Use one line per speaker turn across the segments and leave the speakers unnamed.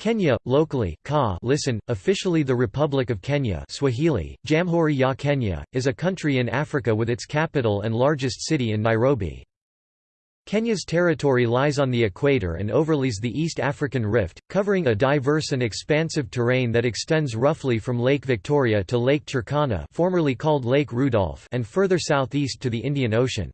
Kenya, locally Ka listen, officially the Republic of Kenya Swahili, Jamhuri ya Kenya, is a country in Africa with its capital and largest city in Nairobi. Kenya's territory lies on the equator and overlays the East African Rift, covering a diverse and expansive terrain that extends roughly from Lake Victoria to Lake Turkana formerly called Lake Rudolf and further southeast to the Indian Ocean.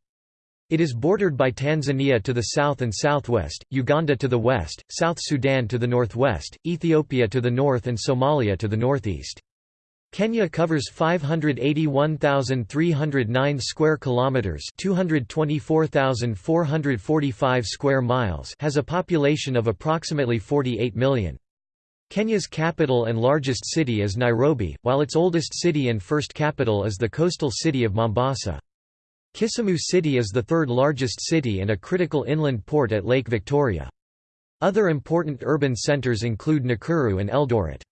It is bordered by Tanzania to the south and southwest, Uganda to the west, South Sudan to the northwest, Ethiopia to the north and Somalia to the northeast. Kenya covers 581,309 square kilometers, 224,445 square miles, has a population of approximately 48 million. Kenya's capital and largest city is Nairobi, while its oldest city and first capital is the coastal city of Mombasa. Kisumu City is the third largest city and a critical inland port at Lake Victoria. Other important urban centres include Nakuru and Eldoret.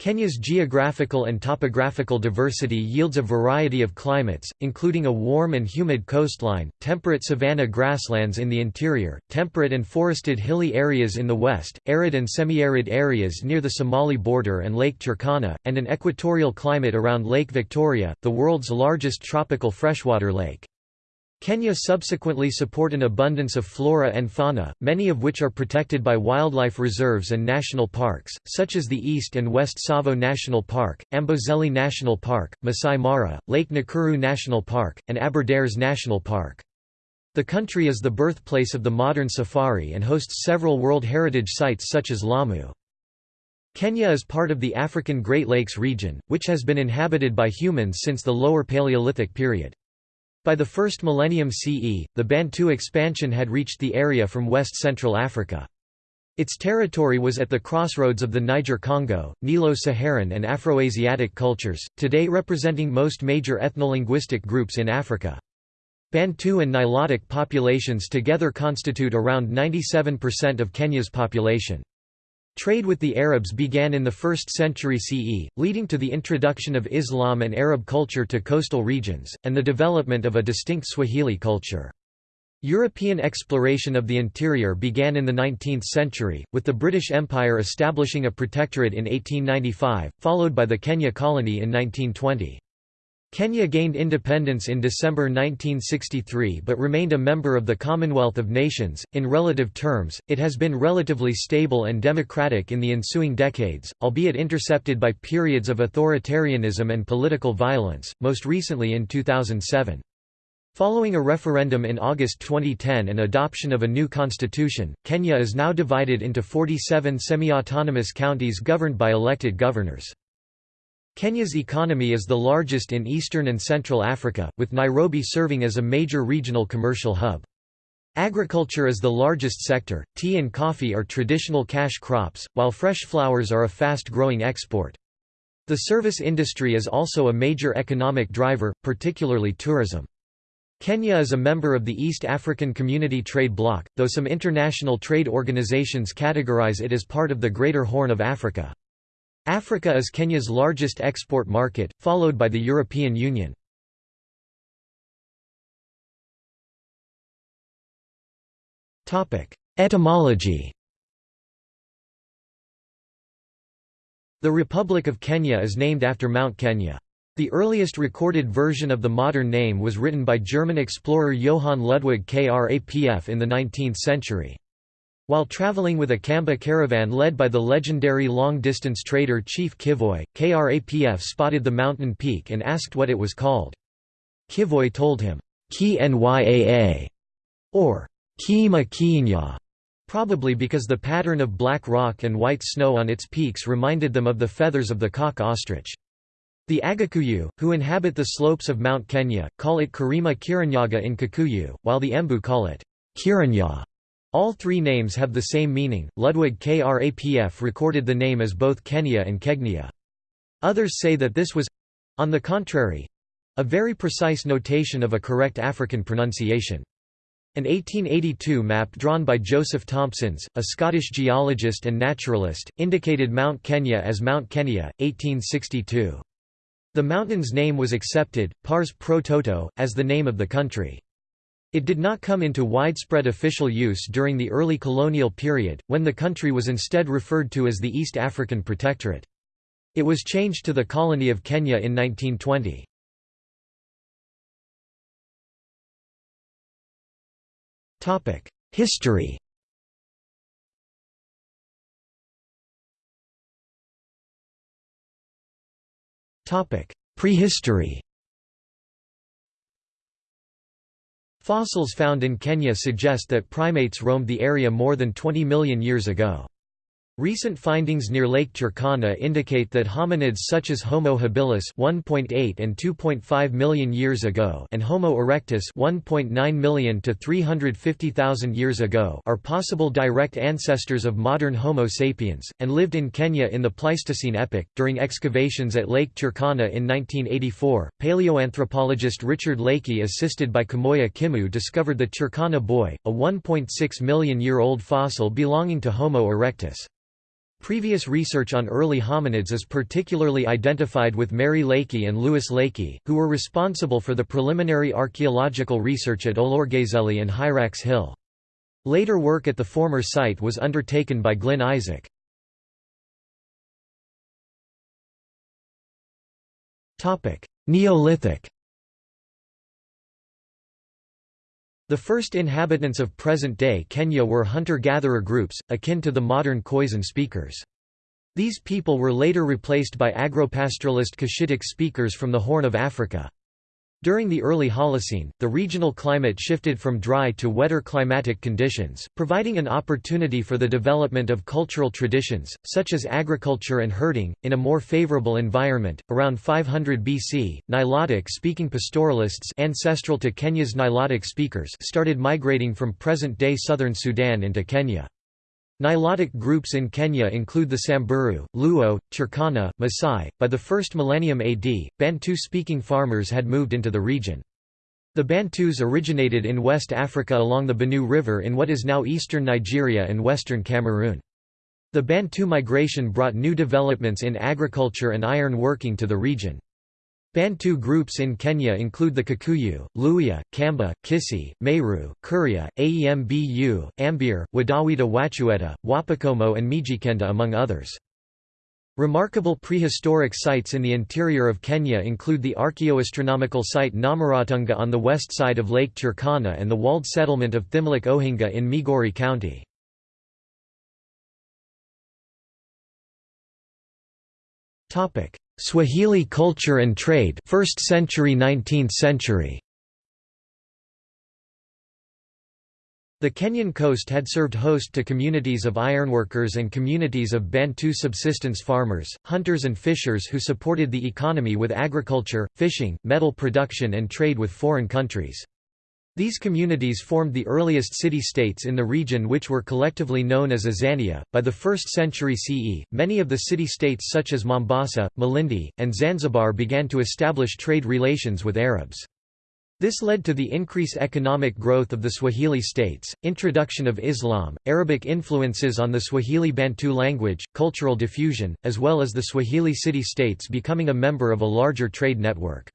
Kenya's geographical and topographical diversity yields a variety of climates, including a warm and humid coastline, temperate savanna grasslands in the interior, temperate and forested hilly areas in the west, arid and semi-arid areas near the Somali border and Lake Turkana, and an equatorial climate around Lake Victoria, the world's largest tropical freshwater lake. Kenya subsequently support an abundance of flora and fauna, many of which are protected by wildlife reserves and national parks, such as the East and West Tsavo National Park, Amboseli National Park, Masai Mara, Lake Nakuru National Park, and Aberdares National Park. The country is the birthplace of the modern safari and hosts several World Heritage Sites such as Lamu. Kenya is part of the African Great Lakes region, which has been inhabited by humans since the Lower Paleolithic period. By the first millennium CE, the Bantu expansion had reached the area from west-central Africa. Its territory was at the crossroads of the Niger-Congo, Nilo-Saharan and Afroasiatic cultures, today representing most major ethnolinguistic groups in Africa. Bantu and Nilotic populations together constitute around 97% of Kenya's population. Trade with the Arabs began in the 1st century CE, leading to the introduction of Islam and Arab culture to coastal regions, and the development of a distinct Swahili culture. European exploration of the interior began in the 19th century, with the British Empire establishing a protectorate in 1895, followed by the Kenya colony in 1920. Kenya gained independence in December 1963 but remained a member of the Commonwealth of Nations. In relative terms, it has been relatively stable and democratic in the ensuing decades, albeit intercepted by periods of authoritarianism and political violence, most recently in 2007. Following a referendum in August 2010 and adoption of a new constitution, Kenya is now divided into 47 semi-autonomous counties governed by elected governors. Kenya's economy is the largest in eastern and central Africa, with Nairobi serving as a major regional commercial hub. Agriculture is the largest sector, tea and coffee are traditional cash crops, while fresh flowers are a fast-growing export. The service industry is also a major economic driver, particularly tourism. Kenya is a member of the East African Community Trade Bloc, though some international trade organizations categorize it as part of the Greater Horn of Africa. Africa is Kenya's largest export market, followed by the European Union. Etymology The Republic of Kenya is named after Mount Kenya. The earliest recorded version of the modern name was written by German explorer Johann Ludwig Krapf in the 19th century. While traveling with a Kamba caravan led by the legendary long-distance trader Chief Kivoi, Krapf spotted the mountain peak and asked what it was called. Kivoi told him, Ki Nyaa, or Kiima Kiinya, probably because the pattern of black rock and white snow on its peaks reminded them of the feathers of the cock ostrich. The Agakuyu, who inhabit the slopes of Mount Kenya, call it Karima Kiranyaga in Kikuyu, while the Embu call it Kiranya. All three names have the same meaning. Ludwig Krapf recorded the name as both Kenya and Kegnia. Others say that this was on the contrary a very precise notation of a correct African pronunciation. An 1882 map drawn by Joseph Thomsons, a Scottish geologist and naturalist, indicated Mount Kenya as Mount Kenya, 1862. The mountain's name was accepted, pars pro toto, as the name of the country. It did not come into widespread official use during the early colonial period, when the country was instead referred to as the East African Protectorate. It was changed to the Colony of Kenya in 1920. History Prehistory Fossils found in Kenya suggest that primates roamed the area more than 20 million years ago. Recent findings near Lake Turkana indicate that hominids such as Homo habilis 1.8 and 2.5 million years ago and Homo erectus 1.9 million to 350,000 years ago are possible direct ancestors of modern Homo sapiens and lived in Kenya in the Pleistocene epoch. During excavations at Lake Turkana in 1984, paleoanthropologist Richard Leakey assisted by Kamoya Kimeu discovered the Turkana boy, a 1.6 million year old fossil belonging to Homo erectus. Previous research on early hominids is particularly identified with Mary Leakey and Louis Leakey, who were responsible for the preliminary archaeological research at Olorgesailie and Hyrax Hill. Later work at the former site was undertaken by Glyn Isaac. Neolithic The first inhabitants of present-day Kenya were hunter-gatherer groups, akin to the modern Khoisan speakers. These people were later replaced by agropastoralist Cushitic speakers from the Horn of Africa. During the early Holocene, the regional climate shifted from dry to wetter climatic conditions, providing an opportunity for the development of cultural traditions, such as agriculture and herding, in a more favorable environment. Around 500 BC, Nilotic speaking pastoralists ancestral to Kenya's Nilotic speakers started migrating from present day southern Sudan into Kenya. Nilotic groups in Kenya include the Samburu, Luo, Turkana, Maasai. By the first millennium AD, Bantu speaking farmers had moved into the region. The Bantus originated in West Africa along the Benue River in what is now eastern Nigeria and western Cameroon. The Bantu migration brought new developments in agriculture and iron working to the region. Bantu groups in Kenya include the Kikuyu, Luhya, Kamba, Kisii, Meru, Kuria, Aembu, Ambir, Wadawita Wachusett, Wapokomo and Mijikenda among others. Remarkable prehistoric sites in the interior of Kenya include the archaeoastronomical site Namoratunga on the west side of Lake Turkana and the walled settlement of Thimlich Ohinga in Migori County. Swahili culture and trade 1st century 19th century The Kenyan coast had served host to communities of ironworkers and communities of Bantu subsistence farmers, hunters and fishers who supported the economy with agriculture, fishing, metal production and trade with foreign countries. These communities formed the earliest city-states in the region which were collectively known as Azania. By the 1st century CE, many of the city-states such as Mombasa, Malindi, and Zanzibar began to establish trade relations with Arabs. This led to the increased economic growth of the Swahili states, introduction of Islam, Arabic influences on the Swahili Bantu language, cultural diffusion, as well as the Swahili city-states becoming a member of a larger trade network.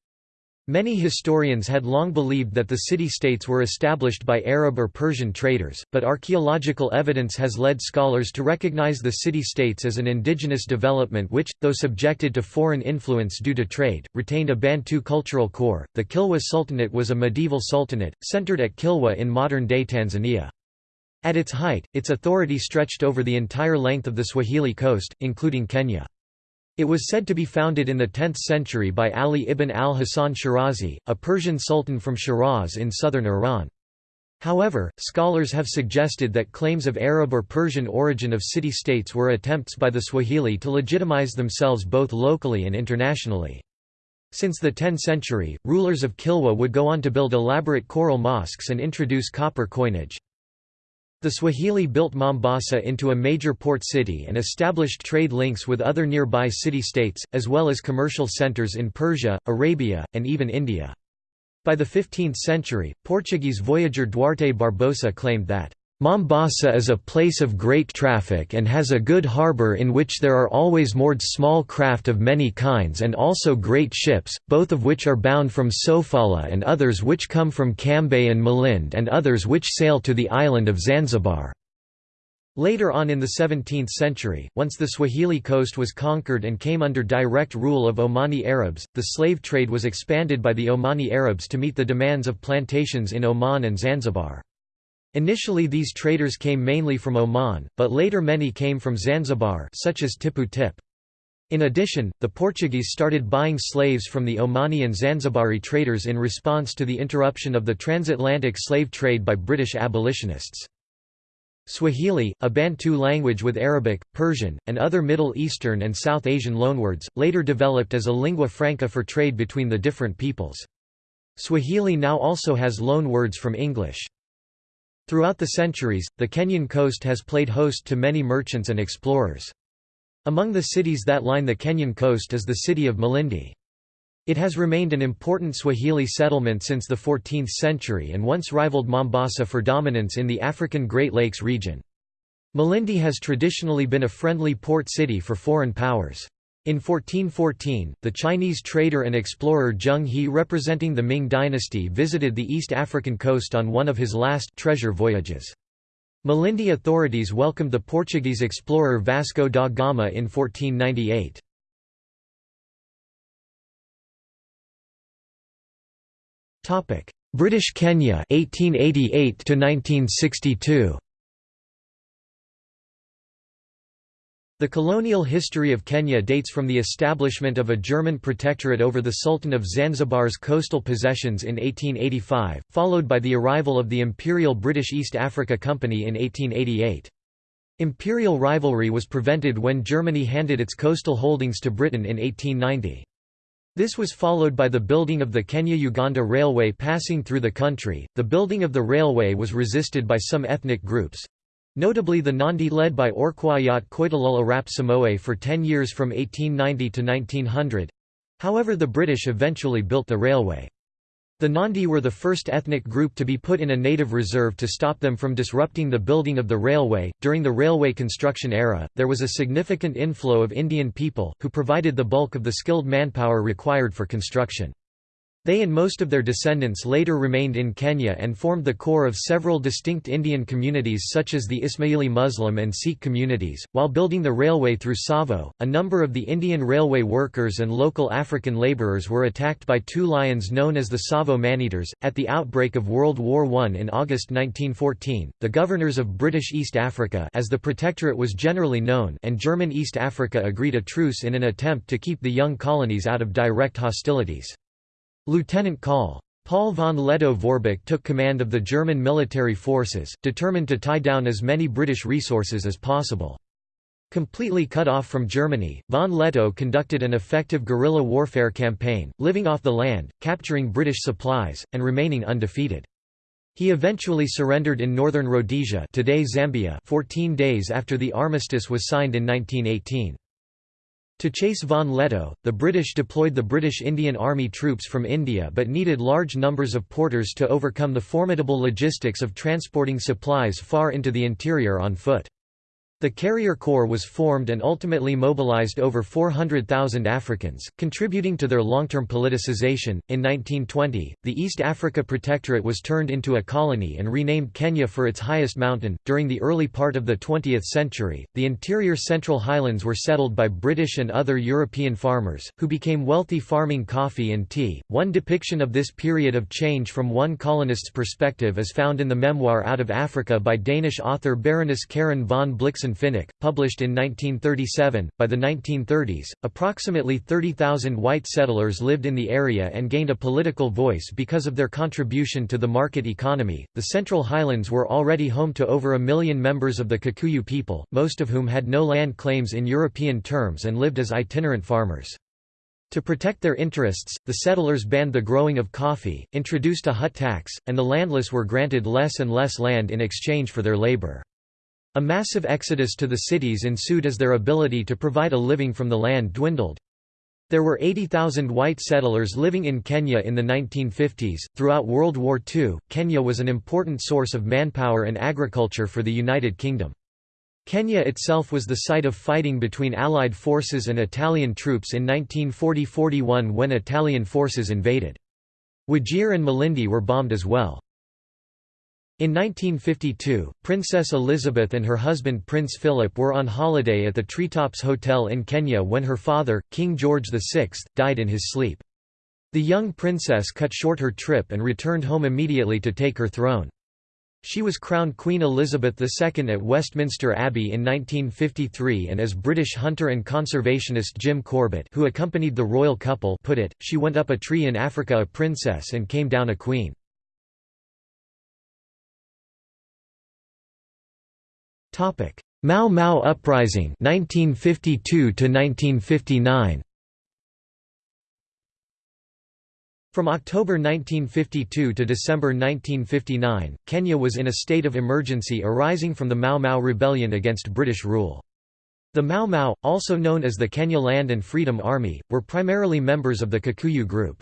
Many historians had long believed that the city-states were established by Arab or Persian traders, but archaeological evidence has led scholars to recognize the city-states as an indigenous development which, though subjected to foreign influence due to trade, retained a Bantu cultural core. The Kilwa Sultanate was a medieval sultanate, centered at Kilwa in modern-day Tanzania. At its height, its authority stretched over the entire length of the Swahili coast, including Kenya. It was said to be founded in the 10th century by Ali ibn al-Hasan Shirazi, a Persian sultan from Shiraz in southern Iran. However, scholars have suggested that claims of Arab or Persian origin of city-states were attempts by the Swahili to legitimize themselves both locally and internationally. Since the 10th century, rulers of Kilwa would go on to build elaborate coral mosques and introduce copper coinage. The Swahili built Mombasa into a major port city and established trade links with other nearby city-states, as well as commercial centers in Persia, Arabia, and even India. By the 15th century, Portuguese voyager Duarte Barbosa claimed that, Mombasa is a place of great traffic and has a good harbour in which there are always moored small craft of many kinds and also great ships, both of which are bound from Sofala and others which come from Cambay and Malindi and others which sail to the island of Zanzibar. Later on in the 17th century, once the Swahili coast was conquered and came under direct rule of Omani Arabs, the slave trade was expanded by the Omani Arabs to meet the demands of plantations in Oman and Zanzibar. Initially these traders came mainly from Oman, but later many came from Zanzibar such as Tipu Tip. In addition, the Portuguese started buying slaves from the Omani and Zanzibari traders in response to the interruption of the transatlantic slave trade by British abolitionists. Swahili, a Bantu language with Arabic, Persian, and other Middle Eastern and South Asian loanwords, later developed as a lingua franca for trade between the different peoples. Swahili now also has loanwords from English. Throughout the centuries, the Kenyan coast has played host to many merchants and explorers. Among the cities that line the Kenyan coast is the city of Malindi. It has remained an important Swahili settlement since the 14th century and once rivaled Mombasa for dominance in the African Great Lakes region. Malindi has traditionally been a friendly port city for foreign powers. In 1414, the Chinese trader and explorer Zheng He representing the Ming dynasty visited the East African coast on one of his last treasure voyages. Malindi authorities welcomed the Portuguese explorer Vasco da Gama in 1498. British Kenya 1888 to 1962 The colonial history of Kenya dates from the establishment of a German protectorate over the Sultan of Zanzibar's coastal possessions in 1885, followed by the arrival of the Imperial British East Africa Company in 1888. Imperial rivalry was prevented when Germany handed its coastal holdings to Britain in 1890. This was followed by the building of the Kenya-Uganda Railway passing through the country. The building of the railway was resisted by some ethnic groups, Notably the Nandi led by Orkoiyot Koitalel Arap Samoei for 10 years from 1890 to 1900. However the British eventually built the railway. The Nandi were the first ethnic group to be put in a native reserve to stop them from disrupting the building of the railway. During the railway construction era, there was a significant inflow of Indian people, who provided the bulk of the skilled manpower required for construction. They and most of their descendants later remained in Kenya and formed the core of several distinct Indian communities such as the Ismaili Muslim and Sikh communities. While building the railway through Tsavo, a number of the Indian railway workers and local African labourers were attacked by two lions known as the Tsavo Maneaters. At the outbreak of World War I in August 1914, the governors of British East Africa as the Protectorate was generally known and German East Africa agreed a truce in an attempt to keep the young colonies out of direct hostilities. Lieutenant Col. Paul von Lettow-Vorbeck took command of the German military forces, determined to tie down as many British resources as possible. Completely cut off from Germany, von Lettow conducted an effective guerrilla warfare campaign, living off the land, capturing British supplies, and remaining undefeated. He eventually surrendered in northern Rhodesia today Zambia 14 days after the armistice was signed in 1918. To chase von Lettow, the British deployed the British Indian Army troops from India but needed large numbers of porters to overcome the formidable logistics of transporting supplies far into the interior on foot. The Carrier Corps was formed and ultimately mobilized over 400,000 Africans, contributing to their long-term politicization. In 1920, the East Africa Protectorate was turned into a colony and renamed Kenya for its highest mountain. During the early part of the 20th century, the interior Central Highlands were settled by British and other European farmers, who became wealthy farming coffee and tea. One depiction of this period of change from one colonist's perspective is found in the memoir Out of Africa by Danish author Baroness Karen von Blixen Finecke, published in 1937. By the 1930s, approximately 30,000 white settlers lived in the area and gained a political voice because of their contribution to the market economy. The Central Highlands were already home to over a million members of the Kikuyu people, most of whom had no land claims in European terms and lived as itinerant farmers. To protect their interests, the settlers banned the growing of coffee, introduced a hut tax, and the landless were granted less and less land in exchange for their labor. A massive exodus to the cities ensued as their ability to provide a living from the land dwindled. There were 80,000 white settlers living in Kenya in the 1950s. Throughout World War II, Kenya was an important source of manpower and agriculture for the United Kingdom. Kenya itself was the site of fighting between Allied forces and Italian troops in 1940–41 when Italian forces invaded. Wajir and Malindi were bombed as well. In 1952, Princess Elizabeth and her husband Prince Philip were on holiday at the Treetops Hotel in Kenya when her father, King George VI, died in his sleep. The young princess cut short her trip and returned home immediately to take her throne. She was crowned Queen Elizabeth II at Westminster Abbey in 1953 and as British hunter and conservationist Jim Corbett who accompanied the royal couple put it, she went up a tree in Africa a princess and came down a queen. Mau Mau Uprising 1952 to 1959 From October 1952 to December 1959, Kenya was in a state of emergency arising from the Mau Mau rebellion against British rule. The Mau Mau, also known as the Kenya Land and Freedom Army, were primarily members of the Kikuyu group.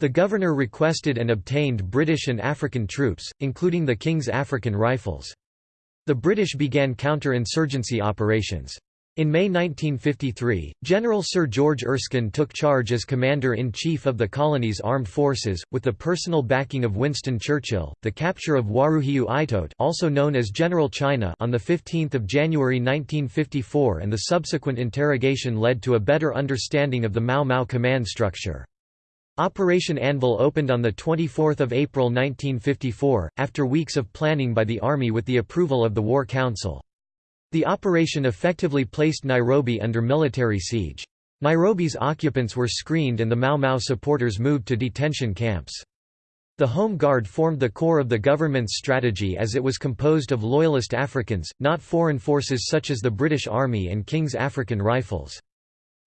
The governor requested and obtained British and African troops, including the King's African Rifles. The British began counter-insurgency operations. In May 1953, General Sir George Erskine took charge as Commander-in-Chief of the colony's armed forces, with the personal backing of Winston Churchill. The capture of Waruhiu Itote, also known as General China, on the 15th of January 1954 and the subsequent interrogation led to a better understanding of the Mau Mau command structure. Operation Anvil opened on 24 April 1954, after weeks of planning by the Army with the approval of the War Council. The operation effectively placed Nairobi under military siege. Nairobi's occupants were screened and the Mau Mau supporters moved to detention camps. The Home Guard formed the core of the government's strategy as it was composed of loyalist Africans, not foreign forces such as the British Army and King's African Rifles.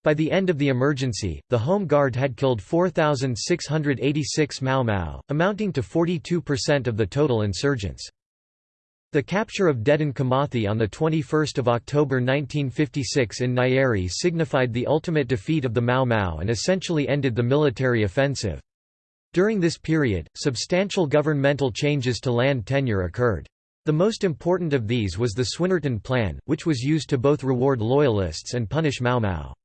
By the end of the emergency, the Home Guard had killed 4,686 Mau Mau, amounting to 42% of the total insurgents. The capture of Dedan Kimathi on 21 October 1956 in Nyeri signified the ultimate defeat of the Mau Mau and essentially ended the military offensive. During this period, substantial governmental changes to land tenure occurred. The most important of these was the Swinnerton Plan, which was used to both reward loyalists and punish Mau Mau.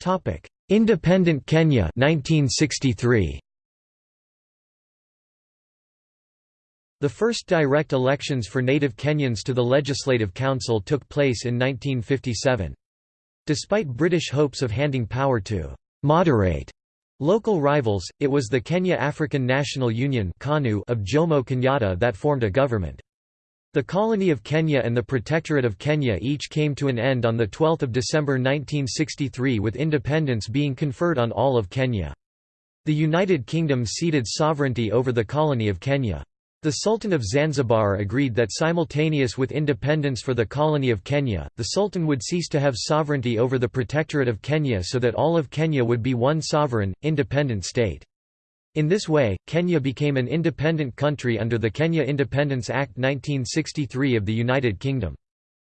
Topic: Independent Kenya 1963. The first direct elections for native Kenyans to the Legislative Council took place in 1957. Despite British hopes of handing power to moderate local rivals, it was the Kenya African National Union of Jomo Kenyatta that formed a government. The colony of Kenya and the Protectorate of Kenya each came to an end on 12 December 1963 with independence being conferred on all of Kenya. The United Kingdom ceded sovereignty over the colony of Kenya. The Sultan of Zanzibar agreed that simultaneous with independence for the colony of Kenya, the Sultan would cease to have sovereignty over the Protectorate of Kenya so that all of Kenya would be one sovereign, independent state. In this way, Kenya became an independent country under the Kenya Independence Act 1963 of the United Kingdom.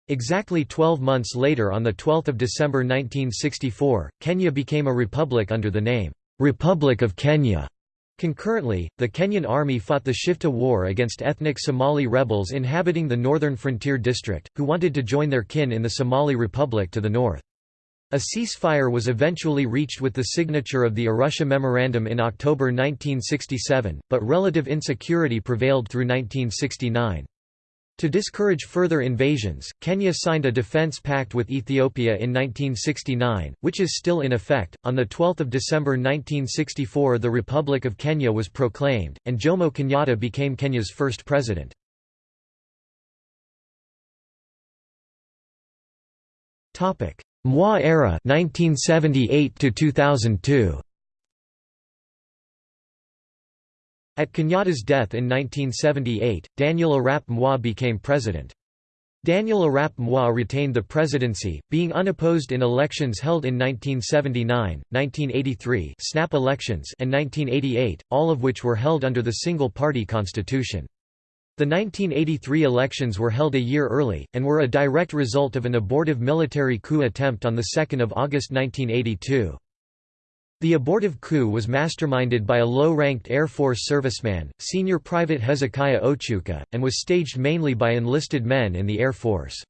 Exactly 12 months later on 12 December 1964, Kenya became a republic under the name, "'Republic of Kenya'". Concurrently, the Kenyan army fought the Shifta War against ethnic Somali rebels inhabiting the northern frontier district, who wanted to join their kin in the Somali Republic to the north. A ceasefire was eventually reached with the signature of the Arusha Memorandum in October 1967, but relative insecurity prevailed through 1969. To discourage further invasions, Kenya signed a defense pact with Ethiopia in 1969, which is still in effect. On the 12th of December 1964, the Republic of Kenya was proclaimed, and Jomo Kenyatta became Kenya's first president. Topic: Moi era 1978 to 2002 At Kenyatta's death in 1978, Daniel Arap Moi became president. Daniel Arap Moi retained the presidency, being unopposed in elections held in 1979, 1983 snap elections and 1988, all of which were held under the single-party constitution. The 1983 elections were held a year early, and were a direct result of an abortive military coup attempt on 2 August 1982. The abortive coup was masterminded by a low-ranked Air Force serviceman, Senior Private Hezekiah Ochuka, and was staged mainly by enlisted men in the Air Force.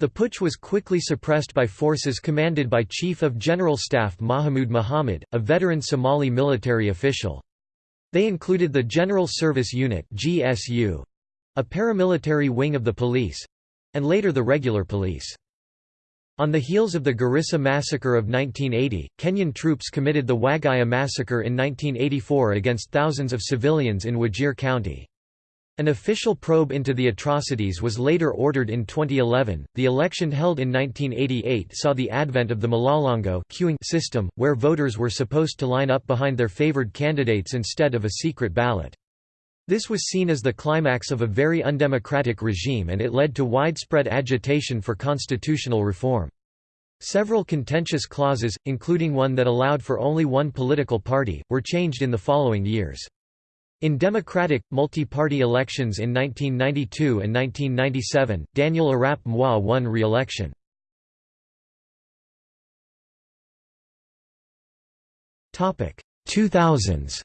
The putsch was quickly suppressed by forces commanded by Chief of General Staff Mahmoud Mohammed, a veteran Somali military official. They included the General Service Unit GSU, a paramilitary wing of the police—and later the regular police. On the heels of the Garissa massacre of 1980, Kenyan troops committed the Wagalla massacre in 1984 against thousands of civilians in Wajir County. An official probe into the atrocities was later ordered in 2011. The election held in 1988 saw the advent of the Mlolongo queuing system, where voters were supposed to line up behind their favored candidates instead of a secret ballot. This was seen as the climax of a very undemocratic regime and it led to widespread agitation for constitutional reform. Several contentious clauses, including one that allowed for only one political party, were changed in the following years. In democratic, multi-party elections in 1992 and 1997, Daniel Arap Moi won re-election. Topic 2000s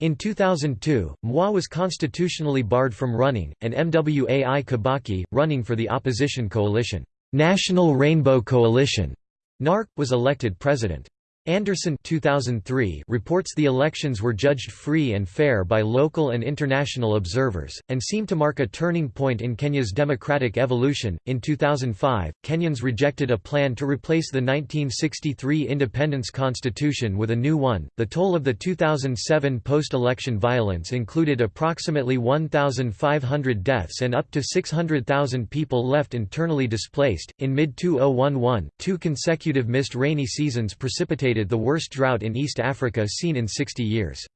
In 2002, Moi was constitutionally barred from running, and Mwai Kibaki, running for the opposition coalition, National Rainbow Coalition, NARC, was elected president. Anderson 2003 reports the elections were judged free and fair by local and international observers, and seemed to mark a turning point in Kenya's democratic evolution. In 2005, Kenyans rejected a plan to replace the 1963 Independence Constitution with a new one. The toll of the 2007 post election violence included approximately 1,500 deaths and up to 600,000 people left internally displaced. In mid 2011, two consecutive missed rainy seasons precipitated the worst drought in East Africa seen in 60 years.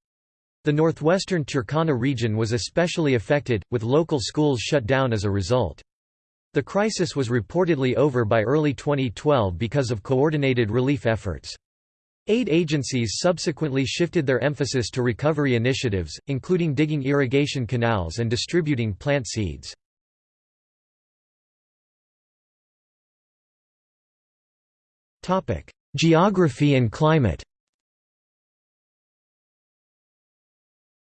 The northwestern Turkana region was especially affected, with local schools shut down as a result. The crisis was reportedly over by early 2012 because of coordinated relief efforts. Aid agencies subsequently shifted their emphasis to recovery initiatives, including digging irrigation canals and distributing plant seeds. Geography and climate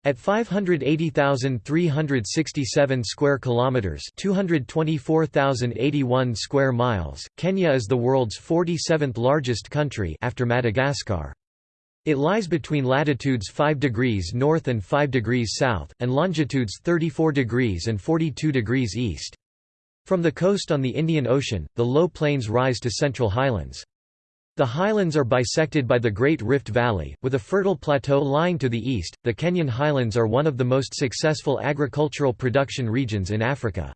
At 580,367 square kilometers, 224,081 square miles, Kenya is the world's 47th largest country after Madagascar. It lies between latitudes 5 degrees north and 5 degrees south, and longitudes 34 degrees and 42 degrees east. From the coast on the Indian Ocean, the low plains rise to central highlands. The highlands are bisected by the Great Rift Valley, with a fertile plateau lying to the east. The Kenyan highlands are one of the most successful agricultural production regions in Africa.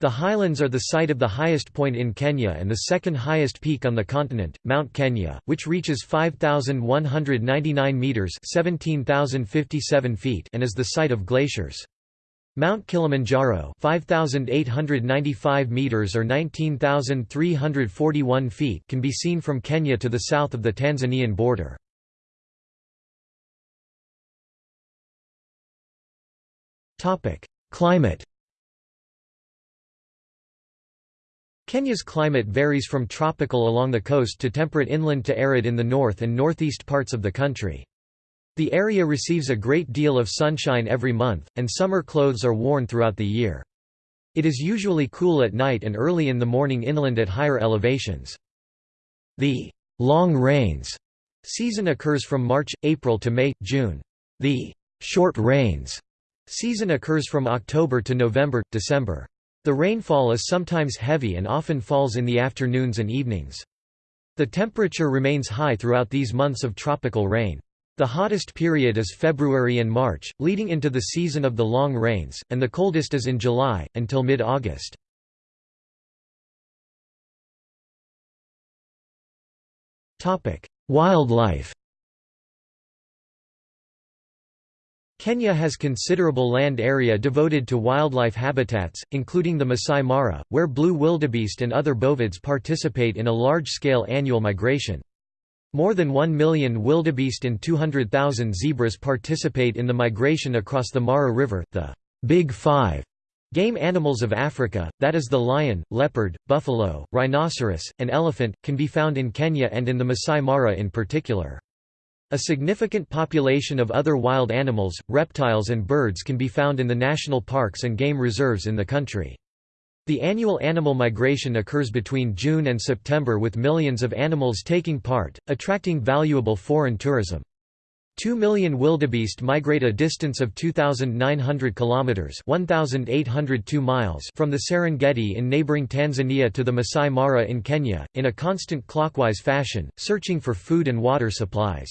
The highlands are the site of the highest point in Kenya and the second highest peak on the continent, Mount Kenya, which reaches 5,199 metres 17,057 feet and is the site of glaciers. Mount Kilimanjaro 5895 meters or 19341 feet can be seen from Kenya to the south of the Tanzanian border. Climate Kenya's climate varies from tropical along the coast to temperate inland to arid in the north and northeast parts of the country. The area receives a great deal of sunshine every month, and summer clothes are worn throughout the year. It is usually cool at night and early in the morning inland at higher elevations. The long rains season occurs from March, April to May, June. The short rains season occurs from October to November, December. The rainfall is sometimes heavy and often falls in the afternoons and evenings. The temperature remains high throughout these months of tropical rain. The hottest period is February and March, leading into the season of the long rains, and the coldest is in July, until mid-August. Wildlife Kenya has considerable land area devoted to wildlife habitats, including the Masai Mara, where blue wildebeest and other bovids participate in a large-scale annual migration. More than 1 million wildebeest and 200,000 zebras participate in the migration across the Mara River, the Big Five game animals of Africa, that is the lion, leopard, buffalo, rhinoceros, and elephant, can be found in Kenya and in the Masai Mara in particular. A significant population of other wild animals, reptiles and birds can be found in the national parks and game reserves in the country. The annual animal migration occurs between June and September with millions of animals taking part, attracting valuable foreign tourism. 2 million wildebeest migrate a distance of 2,900 kilometers (1,802 miles) from the Serengeti in neighboring Tanzania to the Masai Mara in Kenya, in a constant clockwise fashion, searching for food and water supplies.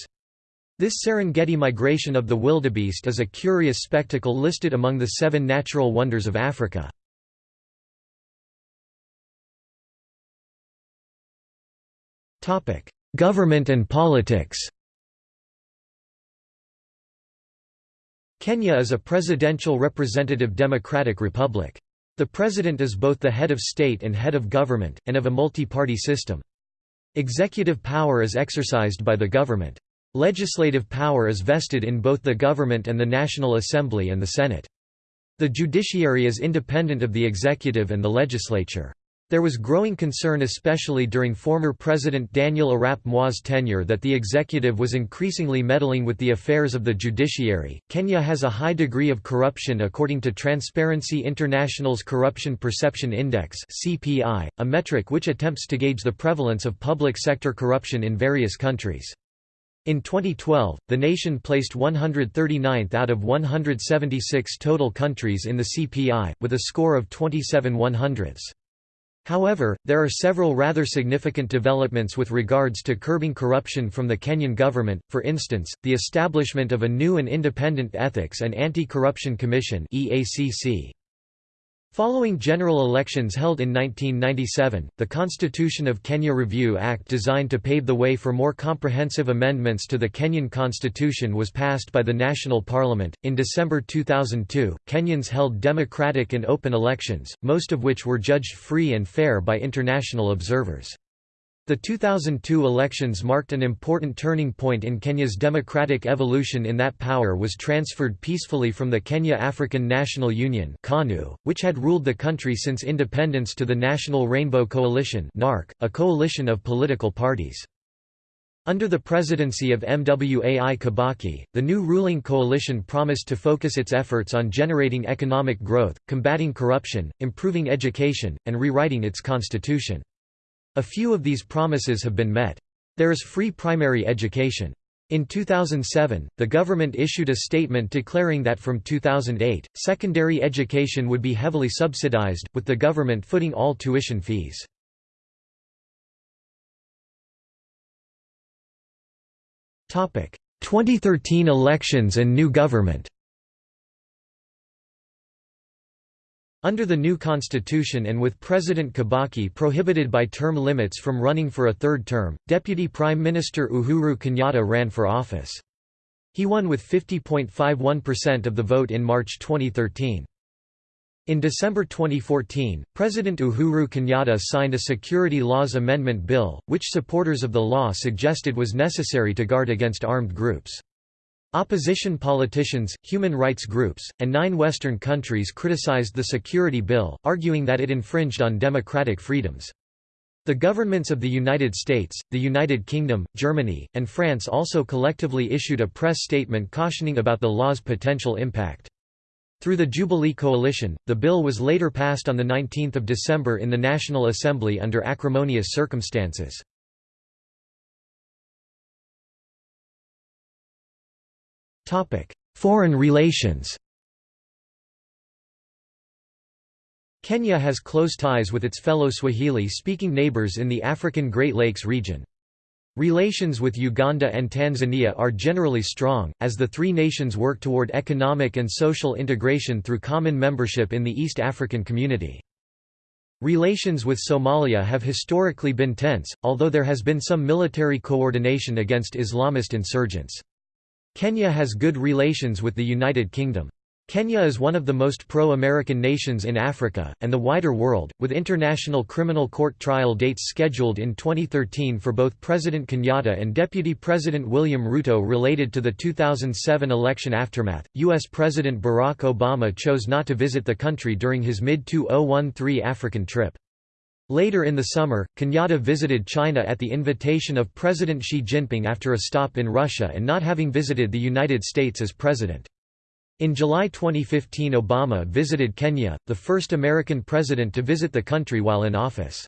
This Serengeti migration of the wildebeest is a curious spectacle listed among the seven natural wonders of Africa. Government and politics Kenya is a presidential representative democratic republic. The president is both the head of state and head of government, and of a multi-party system. Executive power is exercised by the government. Legislative power is vested in both the government and the National Assembly and the Senate. The judiciary is independent of the executive and the legislature. There was growing concern especially during former President Daniel Arap Moi's tenure that the executive was increasingly meddling with the affairs of the judiciary. Kenya has a high degree of corruption according to Transparency International's Corruption Perception Index (CPI), a metric which attempts to gauge the prevalence of public sector corruption in various countries. In 2012, the nation placed 139th out of 176 total countries in the CPI, with a score of 27 100ths. However, there are several rather significant developments with regards to curbing corruption from the Kenyan government, for instance, the establishment of a new and independent Ethics and Anti-Corruption Commission Following general elections held in 1997, the Constitution of Kenya Review Act designed to pave the way for more comprehensive amendments to the Kenyan constitution was passed by the National Parliament. In December 2002, Kenyans held democratic and open elections, most of which were judged free and fair by international observers. The 2002 elections marked an important turning point in Kenya's democratic evolution in that power was transferred peacefully from the Kenya African National Union which had ruled the country since independence to the National Rainbow Coalition a coalition of political parties. Under the presidency of Mwai Kibaki, the new ruling coalition promised to focus its efforts on generating economic growth, combating corruption, improving education, and rewriting its constitution. A few of these promises have been met. There is free primary education. In 2007, the government issued a statement declaring that from 2008, secondary education would be heavily subsidized, with the government footing all tuition fees. Topic: 2013 elections and new government. Under the new constitution and with President Kibaki prohibited by term limits from running for a third term, Deputy Prime Minister Uhuru Kenyatta ran for office. He won with 50.51% of the vote in March 2013. In December 2014, President Uhuru Kenyatta signed a Security Laws Amendment Bill, which supporters of the law suggested was necessary to guard against armed groups. Opposition politicians, human rights groups, and nine Western countries criticized the security bill, arguing that it infringed on democratic freedoms. The governments of the United States, the United Kingdom, Germany, and France also collectively issued a press statement cautioning about the law's potential impact. Through the Jubilee Coalition, the bill was later passed on 19 December in the National Assembly under acrimonious circumstances. Foreign relations Kenya has close ties with its fellow Swahili-speaking neighbors in the African Great Lakes region. Relations with Uganda and Tanzania are generally strong, as the three nations work toward economic and social integration through common membership in the East African Community. Relations with Somalia have historically been tense, although there has been some military coordination against Islamist insurgents. Kenya has good relations with the United Kingdom. Kenya is one of the most pro-American nations in Africa, and the wider world, with International Criminal Court trial dates scheduled in 2013 for both President Kenyatta and Deputy President William Ruto related to the 2007 election aftermath. U.S. President Barack Obama chose not to visit the country during his mid-2013 African trip. Later in the summer, Kenyatta visited China at the invitation of President Xi Jinping after a stop in Russia and not having visited the United States as president. In July 2015 Obama visited Kenya, the first American president to visit the country while in office.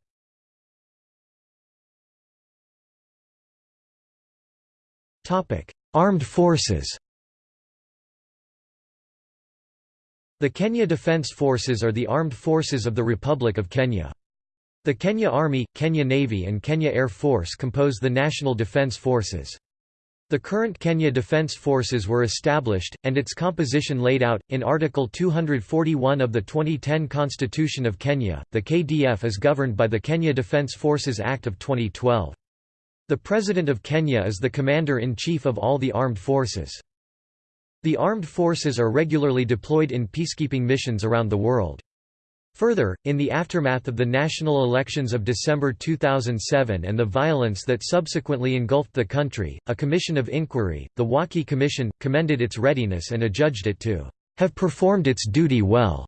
Armed forces The Kenya Defence Forces are the armed forces of the Republic of Kenya. The Kenya Army, Kenya Navy and Kenya Air Force compose the National Defence Forces. The current Kenya Defence Forces were established, and its composition laid out, in Article 241 of the 2010 Constitution of Kenya. The KDF is governed by the Kenya Defence Forces Act of 2012. The President of Kenya is the Commander-in-Chief of all the armed forces. The armed forces are regularly deployed in peacekeeping missions around the world. Further, in the aftermath of the national elections of December 2007 and the violence that subsequently engulfed the country, a commission of inquiry, the Waki Commission, commended its readiness and adjudged it to have performed its duty well.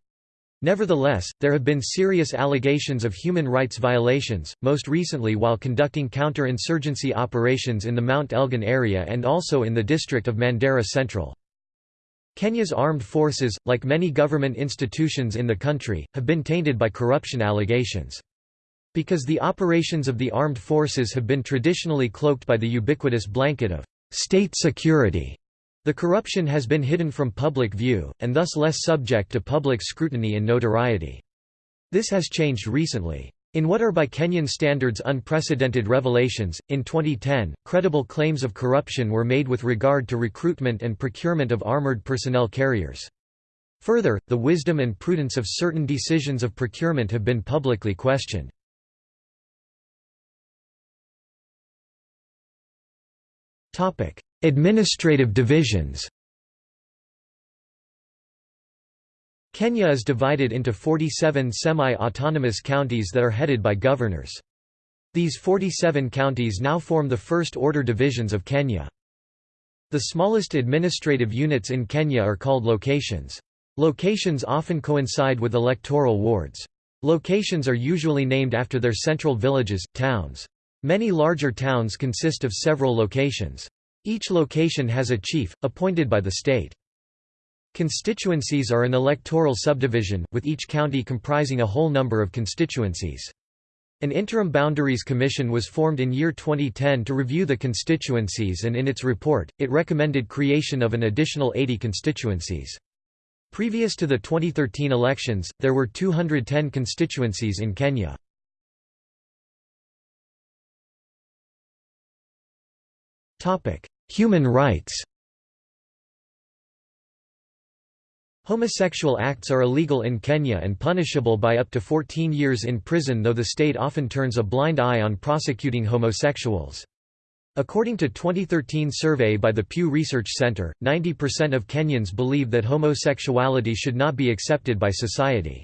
Nevertheless, there have been serious allegations of human rights violations, most recently while conducting counter-insurgency operations in the Mount Elgon area and also in the district of Mandera Central. Kenya's armed forces, like many government institutions in the country, have been tainted by corruption allegations. Because the operations of the armed forces have been traditionally cloaked by the ubiquitous blanket of state security, the corruption has been hidden from public view, and thus less subject to public scrutiny and notoriety. This has changed recently. In what are by Kenyan standards unprecedented revelations, in 2010, credible claims of corruption were made with regard to recruitment and procurement of armored personnel carriers. Further, the wisdom and prudence of certain decisions of procurement have been publicly questioned. Administrative divisions Kenya is divided into 47 semi-autonomous counties that are headed by governors. These 47 counties now form the first-order divisions of Kenya. The smallest administrative units in Kenya are called locations. Locations often coincide with electoral wards. Locations are usually named after their central villages, towns. Many larger towns consist of several locations. Each location has a chief, appointed by the state. Constituencies are an electoral subdivision, with each county comprising a whole number of constituencies. An interim boundaries commission was formed in year 2010 to review the constituencies and in its report, it recommended creation of an additional 80 constituencies. Previous to the 2013 elections, there were 210 constituencies in Kenya. Human rights Homosexual acts are illegal in Kenya and punishable by up to 14 years in prison though the state often turns a blind eye on prosecuting homosexuals. According to 2013 survey by the Pew Research Center, 90% of Kenyans believe that homosexuality should not be accepted by society.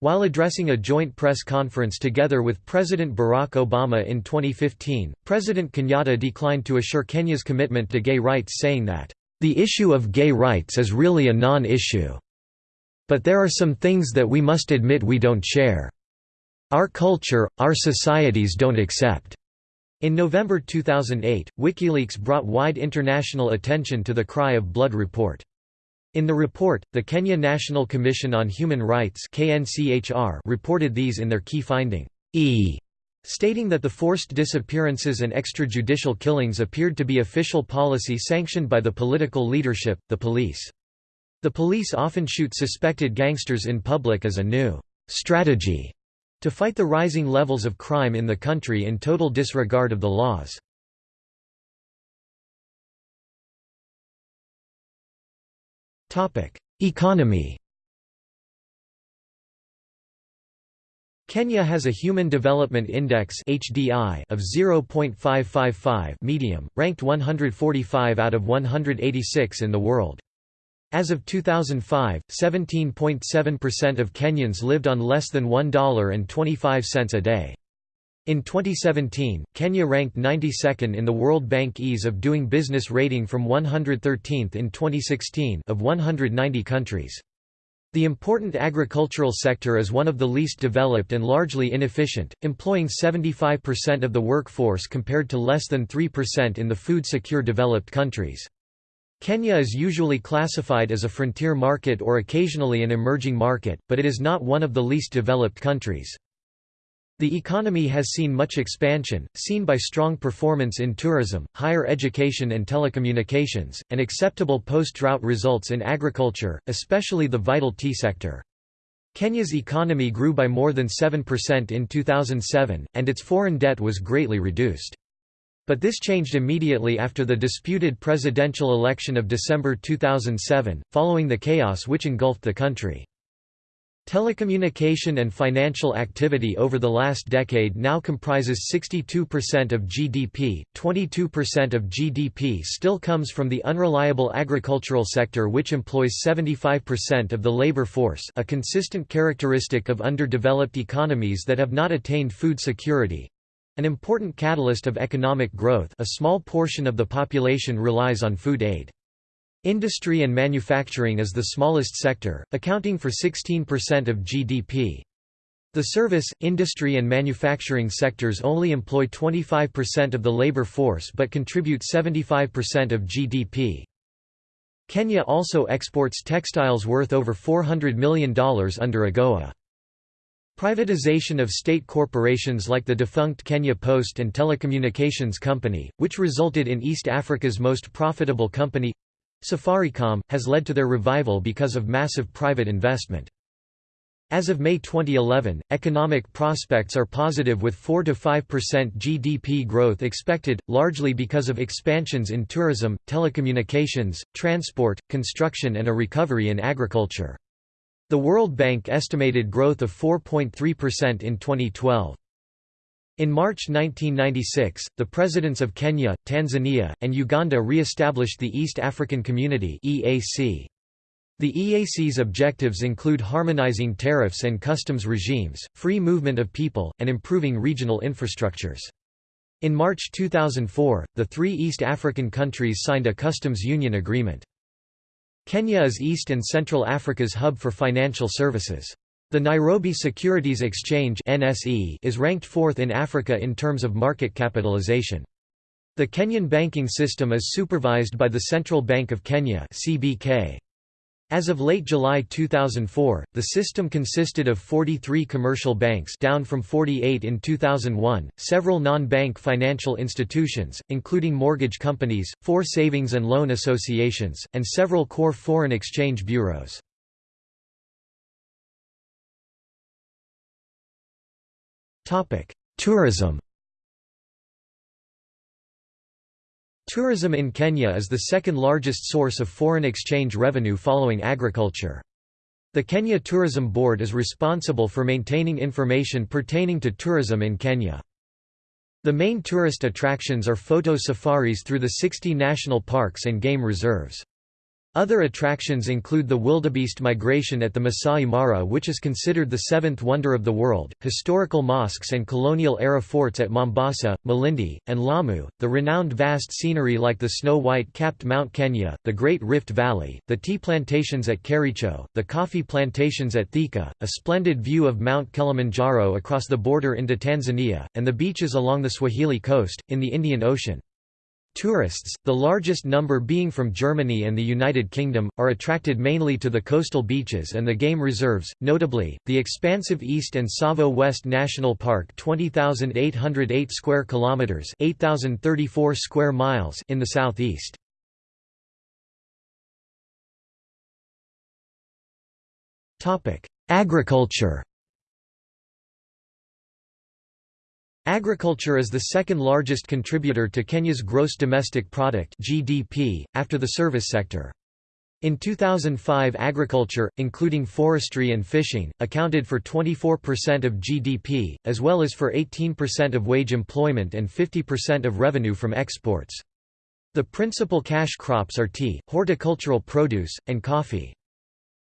While addressing a joint press conference together with President Barack Obama in 2015, President Kenyatta declined to assure Kenya's commitment to gay rights saying that the issue of gay rights is really a non-issue. But there are some things that we must admit we don't share. Our culture, our societies don't accept. In November 2008, WikiLeaks brought wide international attention to the Cry of Blood report. In the report, the Kenya National Commission on Human Rights reported these in their key finding E stating that the forced disappearances and extrajudicial killings appeared to be official policy sanctioned by the political leadership, the police. The police often shoot suspected gangsters in public as a new strategy to fight the rising levels of crime in the country in total disregard of the laws. Economy Kenya has a Human Development Index (HDI) of 0.555 medium, ranked 145 out of 186 in the world. As of 2005, 17.7% of Kenyans lived on less than $1.25 a day. In 2017, Kenya ranked 92nd in the World Bank Ease of Doing Business rating from 113th in 2016 of 190 countries. The important agricultural sector is one of the least developed and largely inefficient, employing 75% of the workforce compared to less than 3% in the food-secure developed countries. Kenya is usually classified as a frontier market or occasionally an emerging market, but it is not one of the least developed countries. The economy has seen much expansion, seen by strong performance in tourism, higher education and telecommunications, and acceptable post-drought results in agriculture, especially the vital tea sector. Kenya's economy grew by more than 7% in 2007, and its foreign debt was greatly reduced. But this changed immediately after the disputed presidential election of December 2007, following the chaos which engulfed the country. Telecommunication and financial activity over the last decade now comprises 62% of GDP, 22% of GDP still comes from the unreliable agricultural sector which employs 75% of the labor force a consistent characteristic of underdeveloped economies that have not attained food security. An important catalyst of economic growth a small portion of the population relies on food aid. Industry and manufacturing is the smallest sector, accounting for 16% of GDP. The service, industry and manufacturing sectors only employ 25% of the labor force but contribute 75% of GDP. Kenya also exports textiles worth over $400 million under AGOA. Privatization of state corporations like the defunct Kenya Post and Telecommunications Company, which resulted in East Africa's most profitable company—Safaricom, has led to their revival because of massive private investment. As of May 2011, economic prospects are positive with 4–5% GDP growth expected, largely because of expansions in tourism, telecommunications, transport, construction and a recovery in agriculture. The World Bank estimated growth of 4.3% in 2012. In March 1996, the presidents of Kenya, Tanzania, and Uganda re-established the East African Community The EAC's objectives include harmonizing tariffs and customs regimes, free movement of people, and improving regional infrastructures. In March 2004, the three East African countries signed a customs union agreement. Kenya is East and Central Africa's hub for financial services. The Nairobi Securities Exchange (NSE) is ranked fourth in Africa in terms of market capitalization. The Kenyan banking system is supervised by the Central Bank of Kenya CBK. As of late July 2004, the system consisted of 43 commercial banks down from 48 in 2001, several non-bank financial institutions, including mortgage companies, four savings and loan associations, and several core foreign exchange bureaus. Tourism Tourism in Kenya is the second largest source of foreign exchange revenue following agriculture. The Kenya Tourism Board is responsible for maintaining information pertaining to tourism in Kenya. The main tourist attractions are photo safaris through the 60 national parks and game reserves. Other attractions include the wildebeest migration at the Masai Mara which is considered the seventh wonder of the world, historical mosques and colonial-era forts at Mombasa, Malindi, and Lamu, the renowned vast scenery like the snow-white-capped Mount Kenya, the Great Rift Valley, the tea plantations at Kericho, the coffee plantations at Thika, a splendid view of Mount Kilimanjaro across the border into Tanzania, and the beaches along the Swahili coast, in the Indian Ocean. Tourists, the largest number being from Germany and the United Kingdom, are attracted mainly to the coastal beaches and the game reserves, notably, the expansive East and Tsavo West National Park 20,808 square kilometres 8,034 square miles in the southeast. Agriculture Agriculture is the second largest contributor to Kenya's gross domestic product (GDP) after the service sector. In 2005 agriculture, including forestry and fishing, accounted for 24% of GDP, as well as for 18% of wage employment and 50% of revenue from exports. The principal cash crops are tea, horticultural produce, and coffee.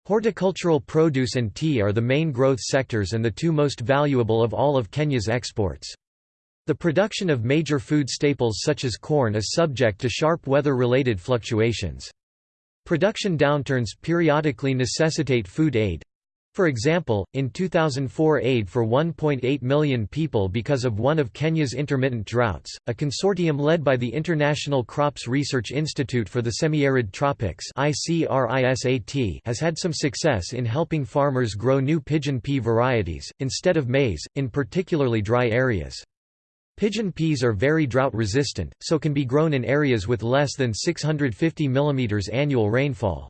Horticultural produce and tea are the main growth sectors and the two most valuable of all of Kenya's exports. The production of major food staples such as corn is subject to sharp weather-related fluctuations. Production downturns periodically necessitate food aid, for example, in 2004 aid for 1.8 million people because of one of Kenya's intermittent droughts, a consortium led by the International Crops Research Institute for the Semi-Arid Tropics has had some success in helping farmers grow new pigeon pea varieties, instead of maize, in particularly dry areas. Pigeon peas are very drought resistant, so can be grown in areas with less than 650 mm annual rainfall.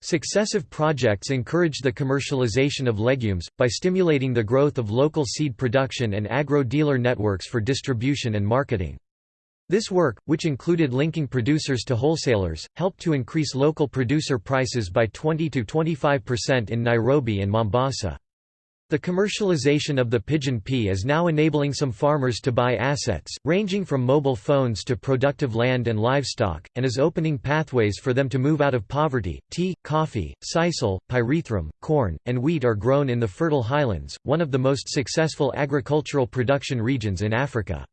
Successive projects encouraged the commercialization of legumes, by stimulating the growth of local seed production and agro-dealer networks for distribution and marketing. This work, which included linking producers to wholesalers, helped to increase local producer prices by 20–25% in Nairobi and Mombasa. The commercialization of the pigeon pea is now enabling some farmers to buy assets, ranging from mobile phones to productive land and livestock, and is opening pathways for them to move out of poverty. Tea, coffee, sisal, pyrethrum, corn, and wheat are grown in the Fertile Highlands, one of the most successful agricultural production regions in Africa.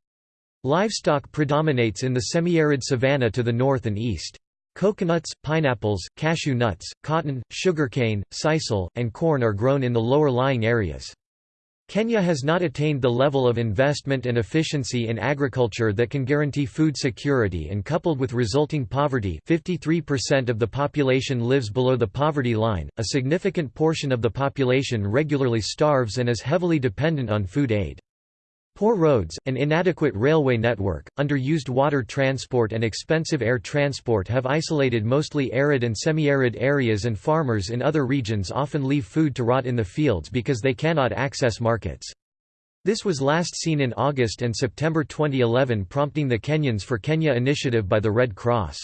Livestock predominates in the semi-arid savanna to the north and east. Coconuts, pineapples, cashew nuts, cotton, sugarcane, sisal, and corn are grown in the lower lying areas. Kenya has not attained the level of investment and efficiency in agriculture that can guarantee food security and coupled with resulting poverty 53% of the population lives below the poverty line, a significant portion of the population regularly starves and is heavily dependent on food aid. Poor roads, an inadequate railway network, underused water transport and expensive air transport have isolated mostly arid and semi-arid areas and farmers in other regions often leave food to rot in the fields because they cannot access markets. This was last seen in August and September 2011 prompting the Kenyans for Kenya initiative by the Red Cross.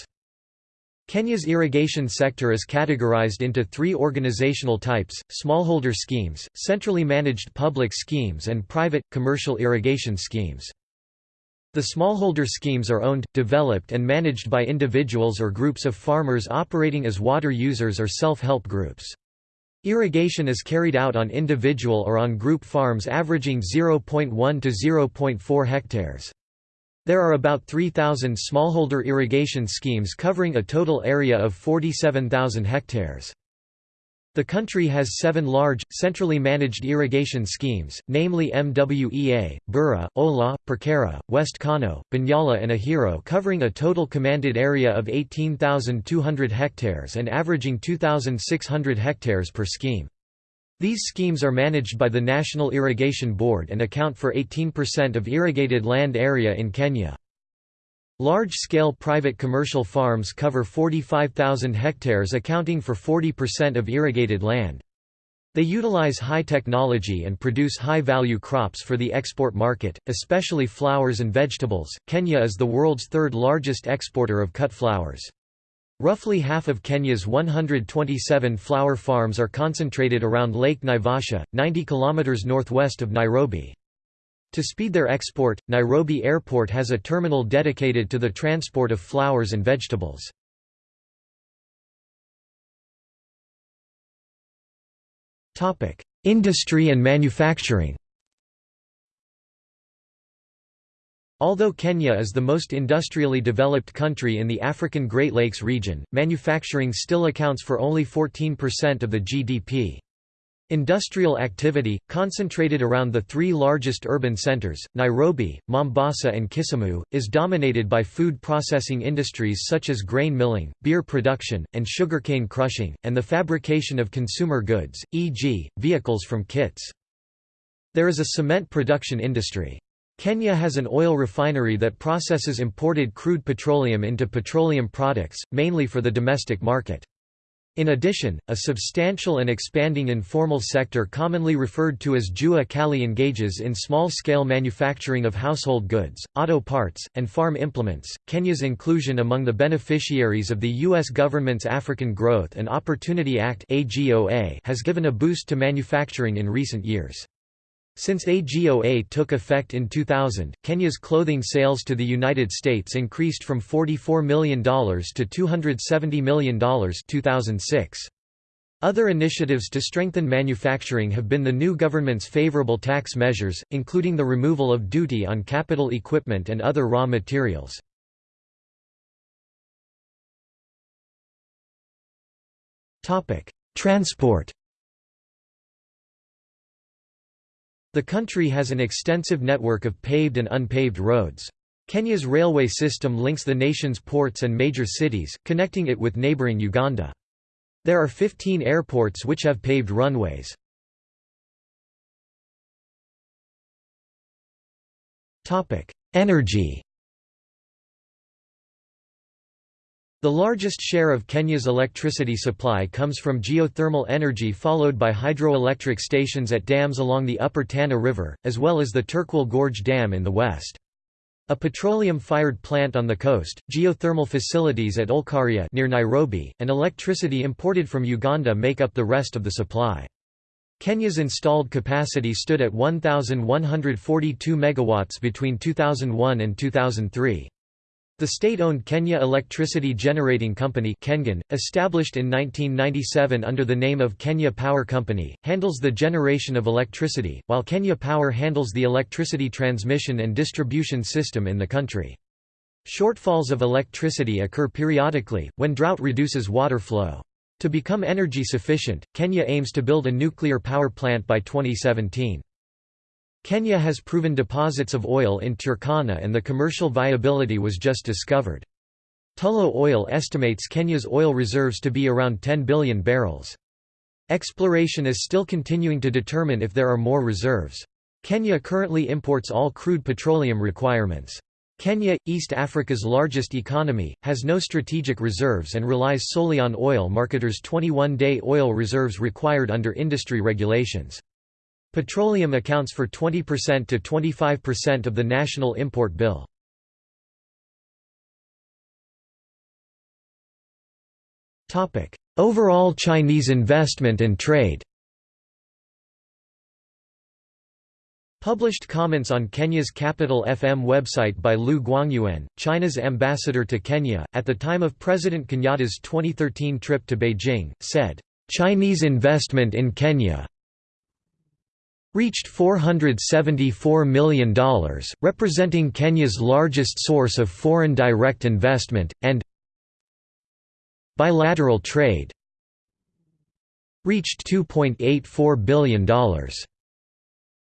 Kenya's irrigation sector is categorized into three organizational types, smallholder schemes, centrally managed public schemes and private, commercial irrigation schemes. The smallholder schemes are owned, developed and managed by individuals or groups of farmers operating as water users or self-help groups. Irrigation is carried out on individual or on group farms averaging 0.1 to 0.4 hectares. There are about 3,000 smallholder irrigation schemes covering a total area of 47,000 hectares. The country has seven large, centrally managed irrigation schemes, namely MWEA, Bura, Hola, Perkerra, West Kano, Bunyala and Ahero covering a total commanded area of 18,200 hectares and averaging 2,600 hectares per scheme. These schemes are managed by the National Irrigation Board and account for 18% of irrigated land area in Kenya. Large-scale private commercial farms cover 45,000 hectares accounting for 40% of irrigated land. They utilize high technology and produce high-value crops for the export market, especially flowers and vegetables. Kenya is the world's third largest exporter of cut flowers. Roughly half of Kenya's 127 flower farms are concentrated around Lake Naivasha, 90 km northwest of Nairobi. To speed their export, Nairobi Airport has a terminal dedicated to the transport of flowers and vegetables. Industry and manufacturing Although Kenya is the most industrially developed country in the African Great Lakes region, manufacturing still accounts for only 14% of the GDP. Industrial activity, concentrated around the three largest urban centers, Nairobi, Mombasa and Kisumu, is dominated by food processing industries such as grain milling, beer production, and sugarcane crushing, and the fabrication of consumer goods, e.g., vehicles from kits. There is a cement production industry. Kenya has an oil refinery that processes imported crude petroleum into petroleum products, mainly for the domestic market. In addition, a substantial and expanding informal sector commonly referred to as Jua Kali engages in small-scale manufacturing of household goods, auto parts, and farm implements. Kenya's inclusion among the beneficiaries of the U.S. government's African Growth and Opportunity Act has given a boost to manufacturing in recent years. Since AGOA took effect in 2000, Kenya's clothing sales to the United States increased from $44 million to $270 million 2006. Other initiatives to strengthen manufacturing have been the new government's favorable tax measures, including the removal of duty on capital equipment and other raw materials. Transport The country has an extensive network of paved and unpaved roads. Kenya's railway system links the nation's ports and major cities, connecting it with neighboring Uganda. There are 15 airports which have paved runways. Energy The largest share of Kenya's electricity supply comes from geothermal energy followed by hydroelectric stations at dams along the upper Tana River, as well as the Turkwel Gorge Dam in the west. A petroleum-fired plant on the coast, geothermal facilities at Olkaria near Nairobi, and electricity imported from Uganda make up the rest of the supply. Kenya's installed capacity stood at 1,142 megawatts between 2001 and 2003. The state-owned Kenya Electricity Generating Company KENGEN, established in 1997 under the name of Kenya Power Company, handles the generation of electricity, while Kenya Power handles the electricity transmission and distribution system in the country. Shortfalls of electricity occur periodically, when drought reduces water flow. To become energy sufficient, Kenya aims to build a nuclear power plant by 2017. Kenya has proven deposits of oil in Turkana and the commercial viability was just discovered. Tullow Oil estimates Kenya's oil reserves to be around 10 billion barrels. Exploration is still continuing to determine if there are more reserves. Kenya currently imports all crude petroleum requirements. Kenya, East Africa's largest economy, has no strategic reserves and relies solely on oil marketers' 21-day oil reserves required under industry regulations. Petroleum accounts for 20% to 25% of the national import bill. Overall Chinese investment and trade Published comments on Kenya's Capital FM website by Liu Guangyuan, China's ambassador to Kenya, at the time of President Kenyatta's 2013 trip to Beijing, said, "...Chinese investment in Kenya, reached $474 million, representing Kenya's largest source of foreign direct investment, and bilateral trade reached $2.84 billion.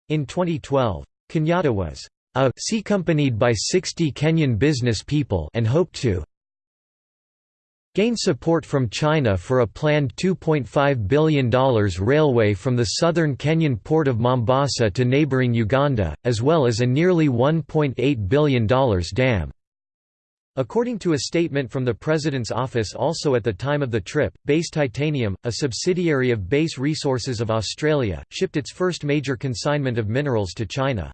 In 2012, Kenyatta was uh, a accompanied by 60 Kenyan business people and hoped to gain support from China for a planned $2.5 billion railway from the southern Kenyan port of Mombasa to neighbouring Uganda, as well as a nearly $1.8 billion dam. According to a statement from the President's office also at the time of the trip, Base Titanium, a subsidiary of Base Resources of Australia, shipped its first major consignment of minerals to China.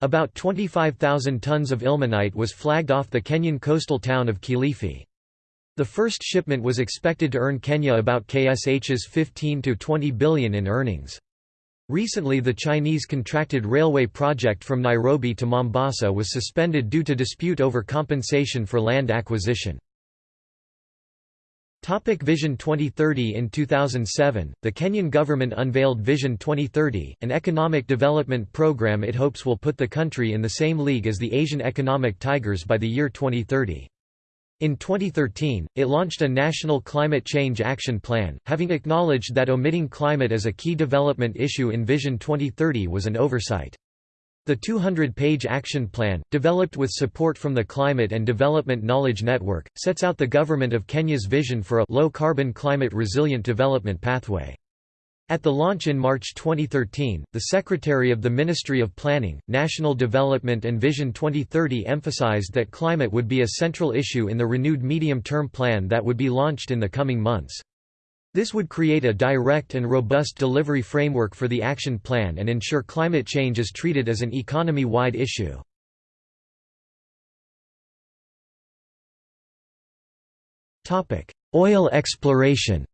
About 25,000 tons of ilmenite was flagged off the Kenyan coastal town of Kilifi. The first shipment was expected to earn Kenya about KSH's 15 to 20 billion in earnings. Recently the Chinese contracted railway project from Nairobi to Mombasa was suspended due to dispute over compensation for land acquisition. Topic Vision 2030 In 2007, the Kenyan government unveiled Vision 2030, an economic development program it hopes will put the country in the same league as the Asian economic tigers by the year 2030. In 2013, it launched a national climate change action plan, having acknowledged that omitting climate as a key development issue in Vision 2030 was an oversight. The 200-page action plan, developed with support from the Climate and Development Knowledge Network, sets out the Government of Kenya's vision for a low-carbon climate-resilient development pathway. At the launch in March 2013, the Secretary of the Ministry of Planning, National Development and Vision 2030 emphasized that climate would be a central issue in the renewed medium-term plan that would be launched in the coming months. This would create a direct and robust delivery framework for the action plan and ensure climate change is treated as an economy-wide issue. Oil exploration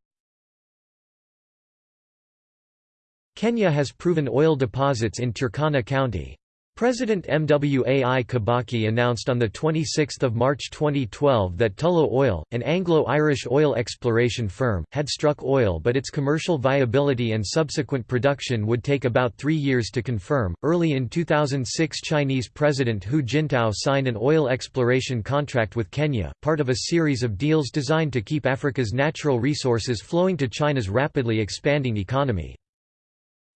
Kenya has proven oil deposits in Turkana County. President Mwai Kibaki announced on 26 March 2012 that Tullow Oil, an Anglo-Irish oil exploration firm, had struck oil but its commercial viability and subsequent production would take about three years to confirm. Early in 2006 Chinese President Hu Jintao signed an oil exploration contract with Kenya, part of a series of deals designed to keep Africa's natural resources flowing to China's rapidly expanding economy.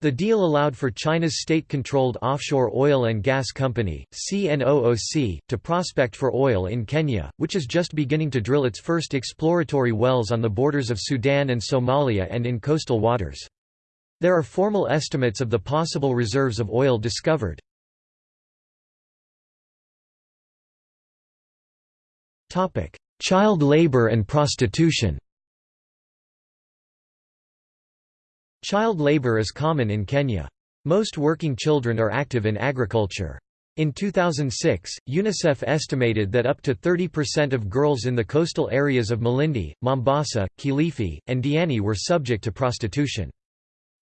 The deal allowed for China's state-controlled offshore oil and gas company, CNOOC, to prospect for oil in Kenya, which is just beginning to drill its first exploratory wells on the borders of Sudan and Somalia and in coastal waters. There are formal estimates of the possible reserves of oil discovered. Child labor and prostitution Child labor is common in Kenya. Most working children are active in agriculture. In 2006, UNICEF estimated that up to 30% of girls in the coastal areas of Malindi, Mombasa, Kilifi, and Diani were subject to prostitution.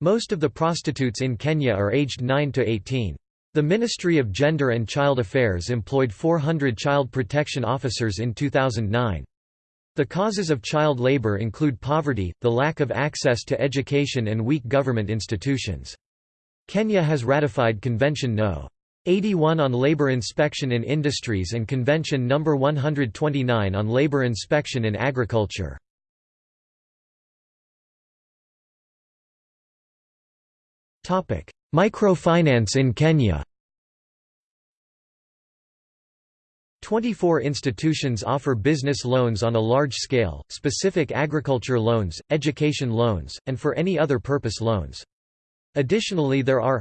Most of the prostitutes in Kenya are aged 9 to 18. The Ministry of Gender and Child Affairs employed 400 child protection officers in 2009. The causes of child labor include poverty, the lack of access to education and weak government institutions. Kenya has ratified Convention No. 81 on labor inspection in industries and Convention No. 129 on labor inspection in agriculture. Microfinance in Kenya 24 institutions offer business loans on a large scale, specific agriculture loans, education loans, and for any other purpose loans. Additionally there are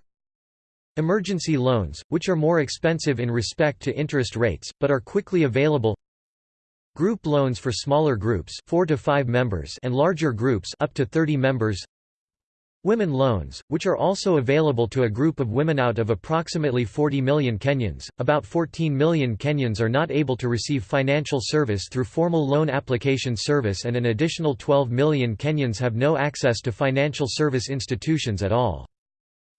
Emergency loans, which are more expensive in respect to interest rates, but are quickly available Group loans for smaller groups 4 to 5 members and larger groups up to 30 members Women loans, which are also available to a group of women out of approximately 40 million Kenyans. About 14 million Kenyans are not able to receive financial service through formal loan application service, and an additional 12 million Kenyans have no access to financial service institutions at all.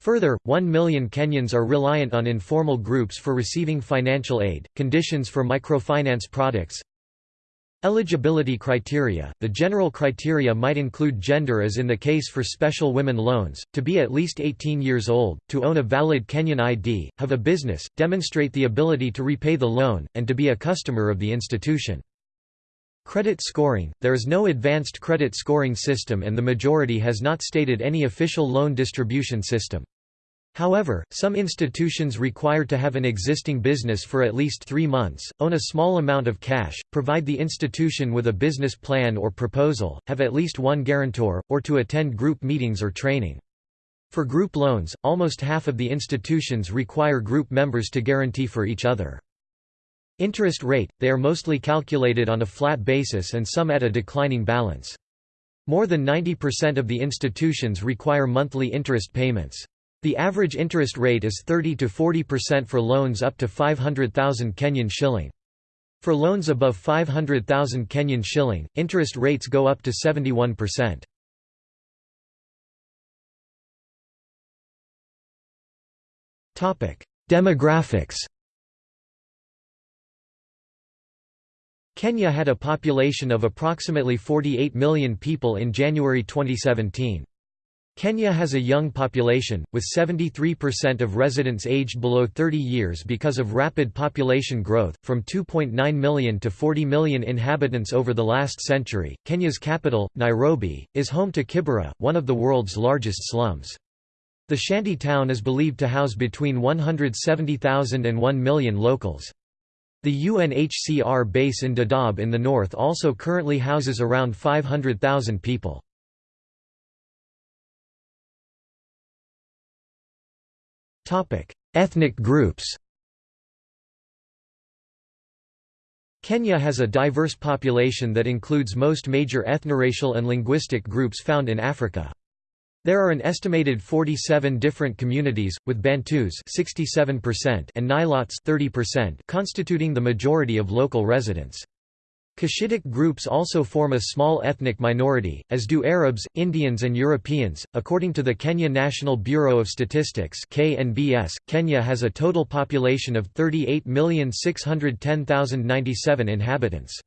Further, 1 million Kenyans are reliant on informal groups for receiving financial aid. Conditions for microfinance products Eligibility criteria – The general criteria might include gender as in the case for special women loans, to be at least 18 years old, to own a valid Kenyan ID, have a business, demonstrate the ability to repay the loan, and to be a customer of the institution. Credit scoring – There is no advanced credit scoring system and the majority has not stated any official loan distribution system. However, some institutions require to have an existing business for at least three months, own a small amount of cash, provide the institution with a business plan or proposal, have at least one guarantor, or to attend group meetings or training. For group loans, almost half of the institutions require group members to guarantee for each other. Interest rate – They are mostly calculated on a flat basis and some at a declining balance. More than 90% of the institutions require monthly interest payments. The average interest rate is 30 to 40% for loans up to 500,000 Kenyan shilling. For loans above 500,000 Kenyan shilling, interest rates go up to 71%. Topic: Demographics. Kenya had a population of approximately 48 million people in January 2017. Kenya has a young population, with 73% of residents aged below 30 years because of rapid population growth, from 2.9 million to 40 million inhabitants over the last century. Kenya's capital, Nairobi, is home to Kibera, one of the world's largest slums. The shanty town is believed to house between 170,000 and 1 million locals. The UNHCR base in Dadaab in the north also currently houses around 500,000 people. Topic: Ethnic groups. Kenya has a diverse population that includes most major ethnoracial and linguistic groups found in Africa. There are an estimated 47 different communities, with Bantus 67% and Nilots 30% constituting the majority of local residents. Cushitic groups also form a small ethnic minority, as do Arabs, Indians and Europeans. According to the Kenya National Bureau of Statistics (KNBS), Kenya has a total population of 38,610,097 inhabitants.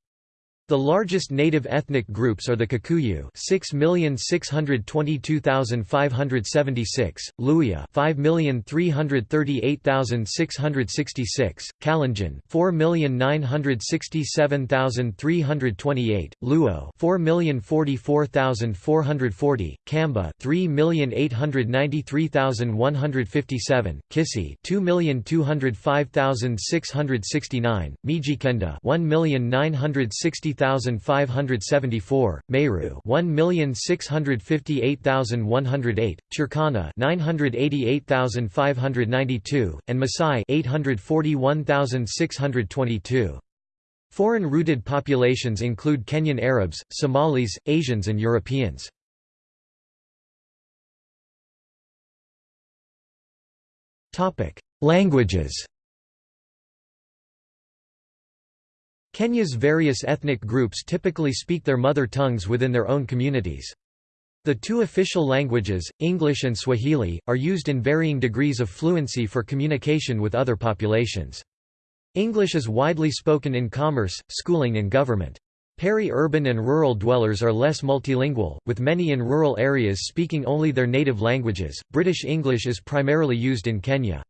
The largest native ethnic groups are the Kikuyu 6,622,576, Luhya 5,338,666, Kalenjin 4,967,328, Luo 4,044,440, Kamba 3,893,157, Kisii 2,205,669, Mijikenda 1,960,000 1,574, Meru 1,658,108, Turkana 988,592, and Masai 841,622. Foreign-rooted populations include Kenyan Arabs, Somalis, Asians and Europeans. Topic Languages Kenya's various ethnic groups typically speak their mother tongues within their own communities. The two official languages, English and Swahili, are used in varying degrees of fluency for communication with other populations. English is widely spoken in commerce, schooling and government. Peri-urban and rural dwellers are less multilingual, with many in rural areas speaking only their native languages. British English is primarily used in Kenya.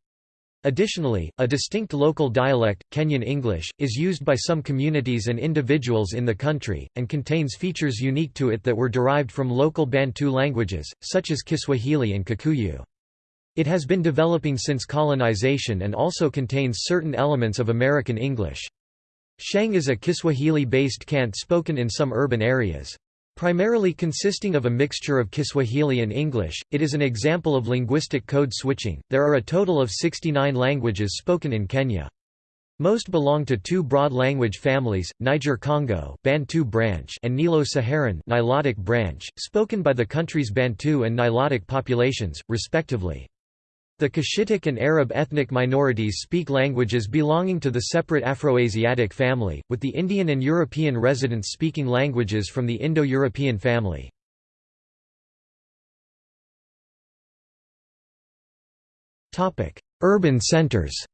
Additionally, a distinct local dialect, Kenyan English, is used by some communities and individuals in the country, and contains features unique to it that were derived from local Bantu languages, such as Kiswahili and Kikuyu. It has been developing since colonization and also contains certain elements of American English. Sheng is a Kiswahili-based cant spoken in some urban areas. Primarily consisting of a mixture of Kiswahili and English, it is an example of linguistic code switching. There are a total of 69 languages spoken in Kenya. Most belong to two broad language families, Niger-Congo Bantu branch and Nilo-Saharan Nilotic branch, spoken by the country's Bantu and Nilotic populations, respectively. The Cushitic and Arab ethnic minorities speak languages belonging to the separate Afroasiatic family, with the Indian and European residents speaking languages from the Indo-European family. Urban centers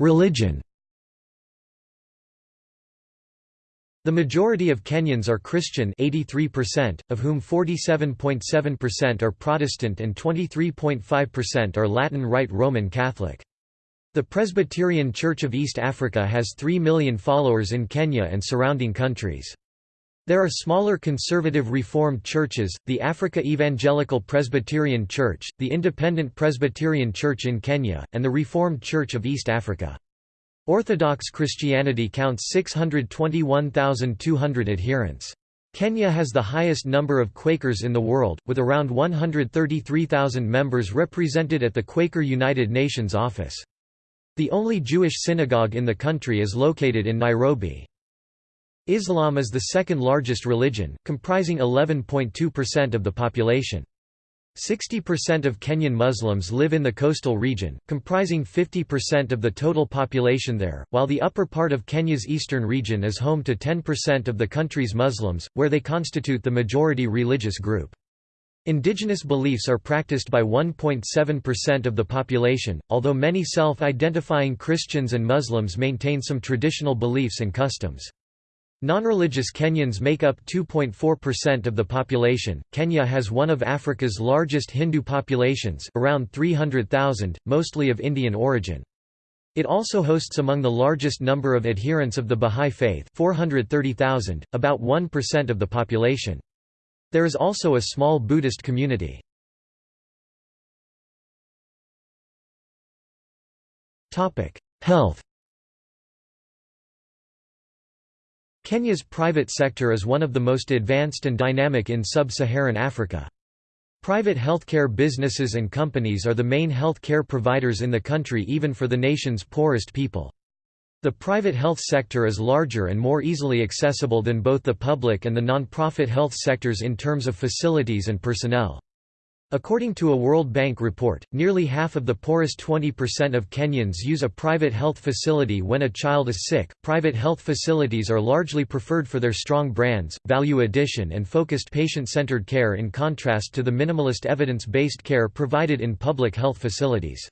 Religion The majority of Kenyans are Christian 83%, of whom 47.7% are Protestant and 23.5% are Latin Rite Roman Catholic. The Presbyterian Church of East Africa has 3 million followers in Kenya and surrounding countries. There are smaller conservative Reformed churches, the Africa Evangelical Presbyterian Church, the Independent Presbyterian Church in Kenya, and the Reformed Church of East Africa. Orthodox Christianity counts 621,200 adherents. Kenya has the highest number of Quakers in the world, with around 133,000 members represented at the Quaker United Nations office. The only Jewish synagogue in the country is located in Nairobi. Islam is the second largest religion, comprising 11.2% of the population. 60% of Kenyan Muslims live in the coastal region, comprising 50% of the total population there, while the upper part of Kenya's eastern region is home to 10% of the country's Muslims, where they constitute the majority religious group. Indigenous beliefs are practiced by 1.7% of the population, although many self-identifying Christians and Muslims maintain some traditional beliefs and customs. Non-religious Kenyans make up 2.4% of the population. Kenya has one of Africa's largest Hindu populations, around 300,000, mostly of Indian origin. It also hosts among the largest number of adherents of the Bahá'í Faith, 430,000, about 1% of the population. There is also a small Buddhist community. Topic: Health Kenya's private sector is one of the most advanced and dynamic in sub-Saharan Africa. Private healthcare businesses and companies are the main health care providers in the country even for the nation's poorest people. The private health sector is larger and more easily accessible than both the public and the non-profit health sectors in terms of facilities and personnel. According to a World Bank report, nearly half of the poorest 20% of Kenyans use a private health facility when a child is sick. Private health facilities are largely preferred for their strong brands, value addition, and focused patient centered care in contrast to the minimalist evidence based care provided in public health facilities.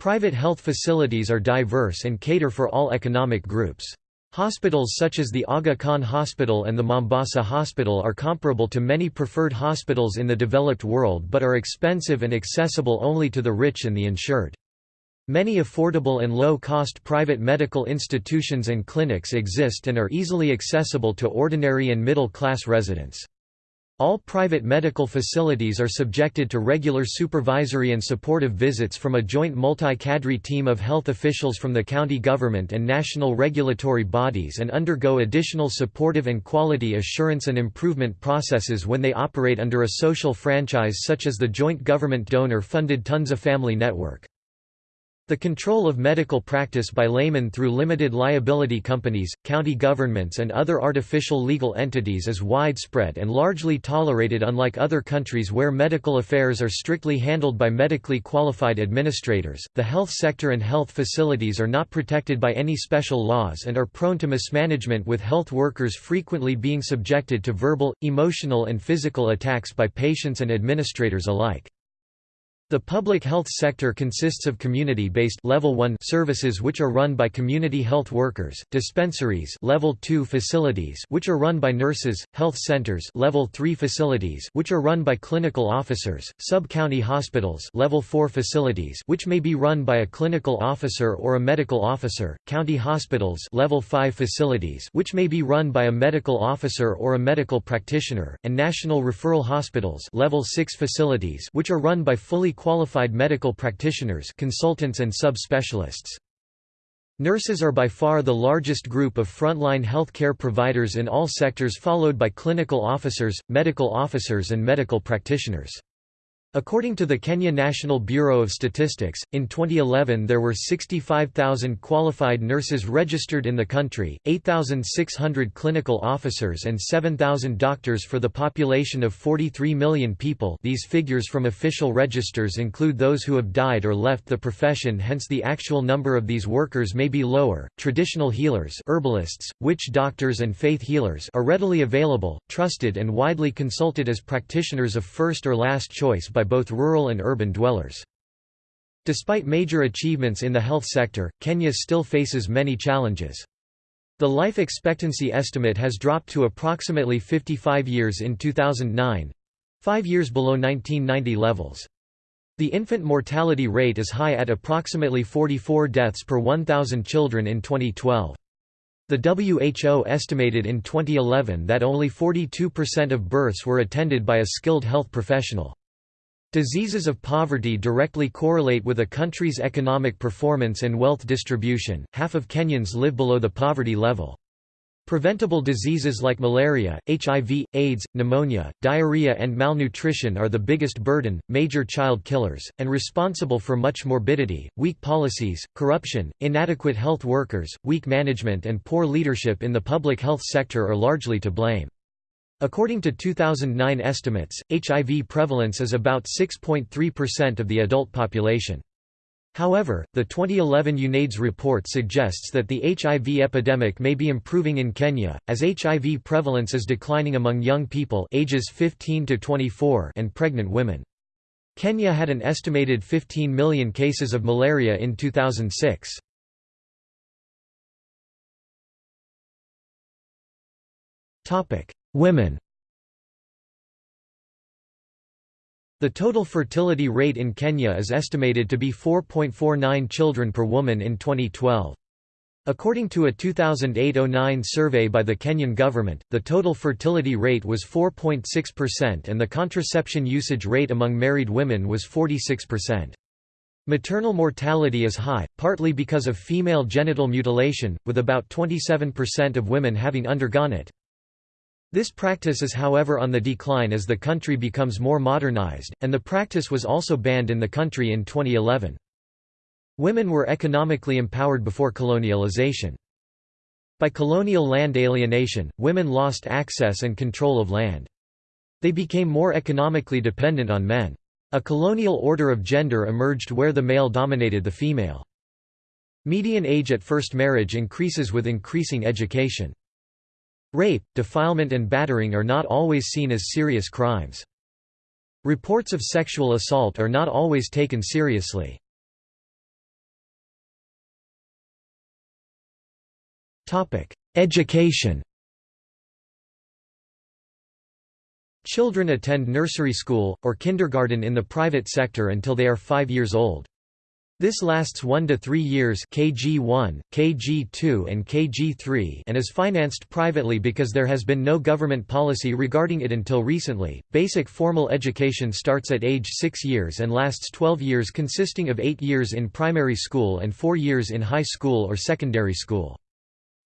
Private health facilities are diverse and cater for all economic groups. Hospitals such as the Aga Khan Hospital and the Mombasa Hospital are comparable to many preferred hospitals in the developed world but are expensive and accessible only to the rich and the insured. Many affordable and low-cost private medical institutions and clinics exist and are easily accessible to ordinary and middle-class residents. All private medical facilities are subjected to regular supervisory and supportive visits from a joint multi-cadre team of health officials from the county government and national regulatory bodies and undergo additional supportive and quality assurance and improvement processes when they operate under a social franchise such as the joint government donor-funded Tunza Family Network. The control of medical practice by laymen through limited liability companies, county governments and other artificial legal entities is widespread and largely tolerated unlike other countries where medical affairs are strictly handled by medically qualified administrators. The health sector and health facilities are not protected by any special laws and are prone to mismanagement with health workers frequently being subjected to verbal, emotional and physical attacks by patients and administrators alike. The public health sector consists of community-based level 1 services which are run by community health workers, dispensaries level 2 facilities which are run by nurses, health centers level 3 facilities which are run by clinical officers, sub-county hospitals level 4 facilities which may be run by a clinical officer or a medical officer, county hospitals level 5 facilities which may be run by a medical officer or a medical practitioner, and national referral hospitals level 6 facilities which are run by fully qualified medical practitioners consultants and sub-specialists. Nurses are by far the largest group of frontline healthcare providers in all sectors followed by clinical officers, medical officers and medical practitioners. According to the Kenya National Bureau of Statistics, in 2011 there were 65,000 qualified nurses registered in the country, 8,600 clinical officers and 7,000 doctors for the population of 43 million people these figures from official registers include those who have died or left the profession hence the actual number of these workers may be lower. Traditional healers herbalists, witch doctors and faith healers are readily available, trusted and widely consulted as practitioners of first or last choice by both rural and urban dwellers. Despite major achievements in the health sector, Kenya still faces many challenges. The life expectancy estimate has dropped to approximately 55 years in 2009—five years below 1990 levels. The infant mortality rate is high at approximately 44 deaths per 1,000 children in 2012. The WHO estimated in 2011 that only 42% of births were attended by a skilled health professional. Diseases of poverty directly correlate with a country's economic performance and wealth distribution. Half of Kenyans live below the poverty level. Preventable diseases like malaria, HIV, AIDS, pneumonia, diarrhea, and malnutrition are the biggest burden, major child killers, and responsible for much morbidity. Weak policies, corruption, inadequate health workers, weak management, and poor leadership in the public health sector are largely to blame. According to 2009 estimates, HIV prevalence is about 6.3% of the adult population. However, the 2011 UNAIDS report suggests that the HIV epidemic may be improving in Kenya, as HIV prevalence is declining among young people ages 15 to 24 and pregnant women. Kenya had an estimated 15 million cases of malaria in 2006. Women The total fertility rate in Kenya is estimated to be 4.49 children per woman in 2012. According to a 2008–09 survey by the Kenyan government, the total fertility rate was 4.6% and the contraception usage rate among married women was 46%. Maternal mortality is high, partly because of female genital mutilation, with about 27% of women having undergone it. This practice is however on the decline as the country becomes more modernized, and the practice was also banned in the country in 2011. Women were economically empowered before colonialization. By colonial land alienation, women lost access and control of land. They became more economically dependent on men. A colonial order of gender emerged where the male dominated the female. Median age at first marriage increases with increasing education. Rape, defilement and battering are not always seen as serious crimes. Reports of sexual assault are not always taken seriously. Education Children attend nursery school, or kindergarten in the private sector until they are 5 years old. This lasts 1 to 3 years KG1, KG2 and KG3 and is financed privately because there has been no government policy regarding it until recently. Basic formal education starts at age 6 years and lasts 12 years consisting of 8 years in primary school and 4 years in high school or secondary school.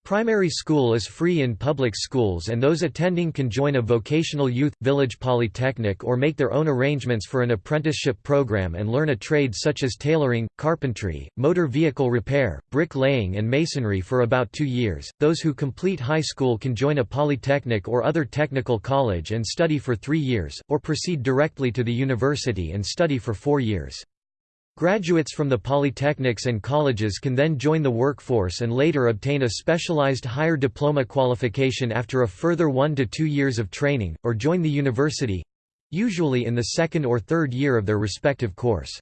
Primary school is free in public schools and those attending can join a vocational youth, village polytechnic or make their own arrangements for an apprenticeship program and learn a trade such as tailoring, carpentry, motor vehicle repair, brick laying and masonry for about two years. Those who complete high school can join a polytechnic or other technical college and study for three years, or proceed directly to the university and study for four years. Graduates from the polytechnics and colleges can then join the workforce and later obtain a specialized higher diploma qualification after a further one to two years of training, or join the university—usually in the second or third year of their respective course.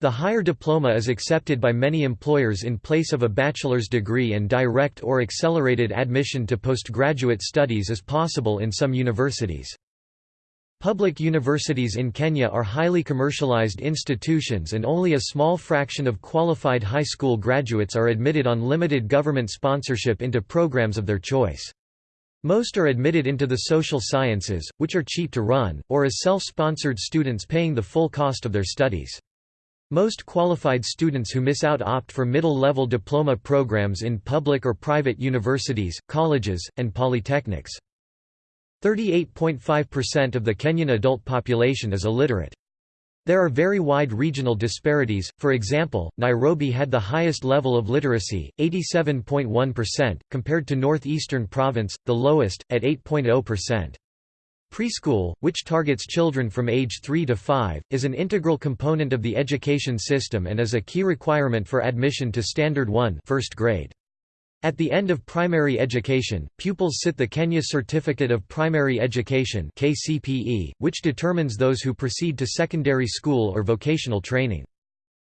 The higher diploma is accepted by many employers in place of a bachelor's degree and direct or accelerated admission to postgraduate studies is possible in some universities. Public universities in Kenya are highly commercialized institutions and only a small fraction of qualified high school graduates are admitted on limited government sponsorship into programs of their choice. Most are admitted into the social sciences, which are cheap to run, or as self-sponsored students paying the full cost of their studies. Most qualified students who miss out opt for middle-level diploma programs in public or private universities, colleges, and polytechnics. 38.5% of the Kenyan adult population is illiterate. There are very wide regional disparities, for example, Nairobi had the highest level of literacy, 87.1%, compared to Northeastern Province, the lowest, at 8.0%. Preschool, which targets children from age 3 to 5, is an integral component of the education system and is a key requirement for admission to Standard 1 first grade. At the end of primary education, pupils sit the Kenya Certificate of Primary Education (KCPE), which determines those who proceed to secondary school or vocational training.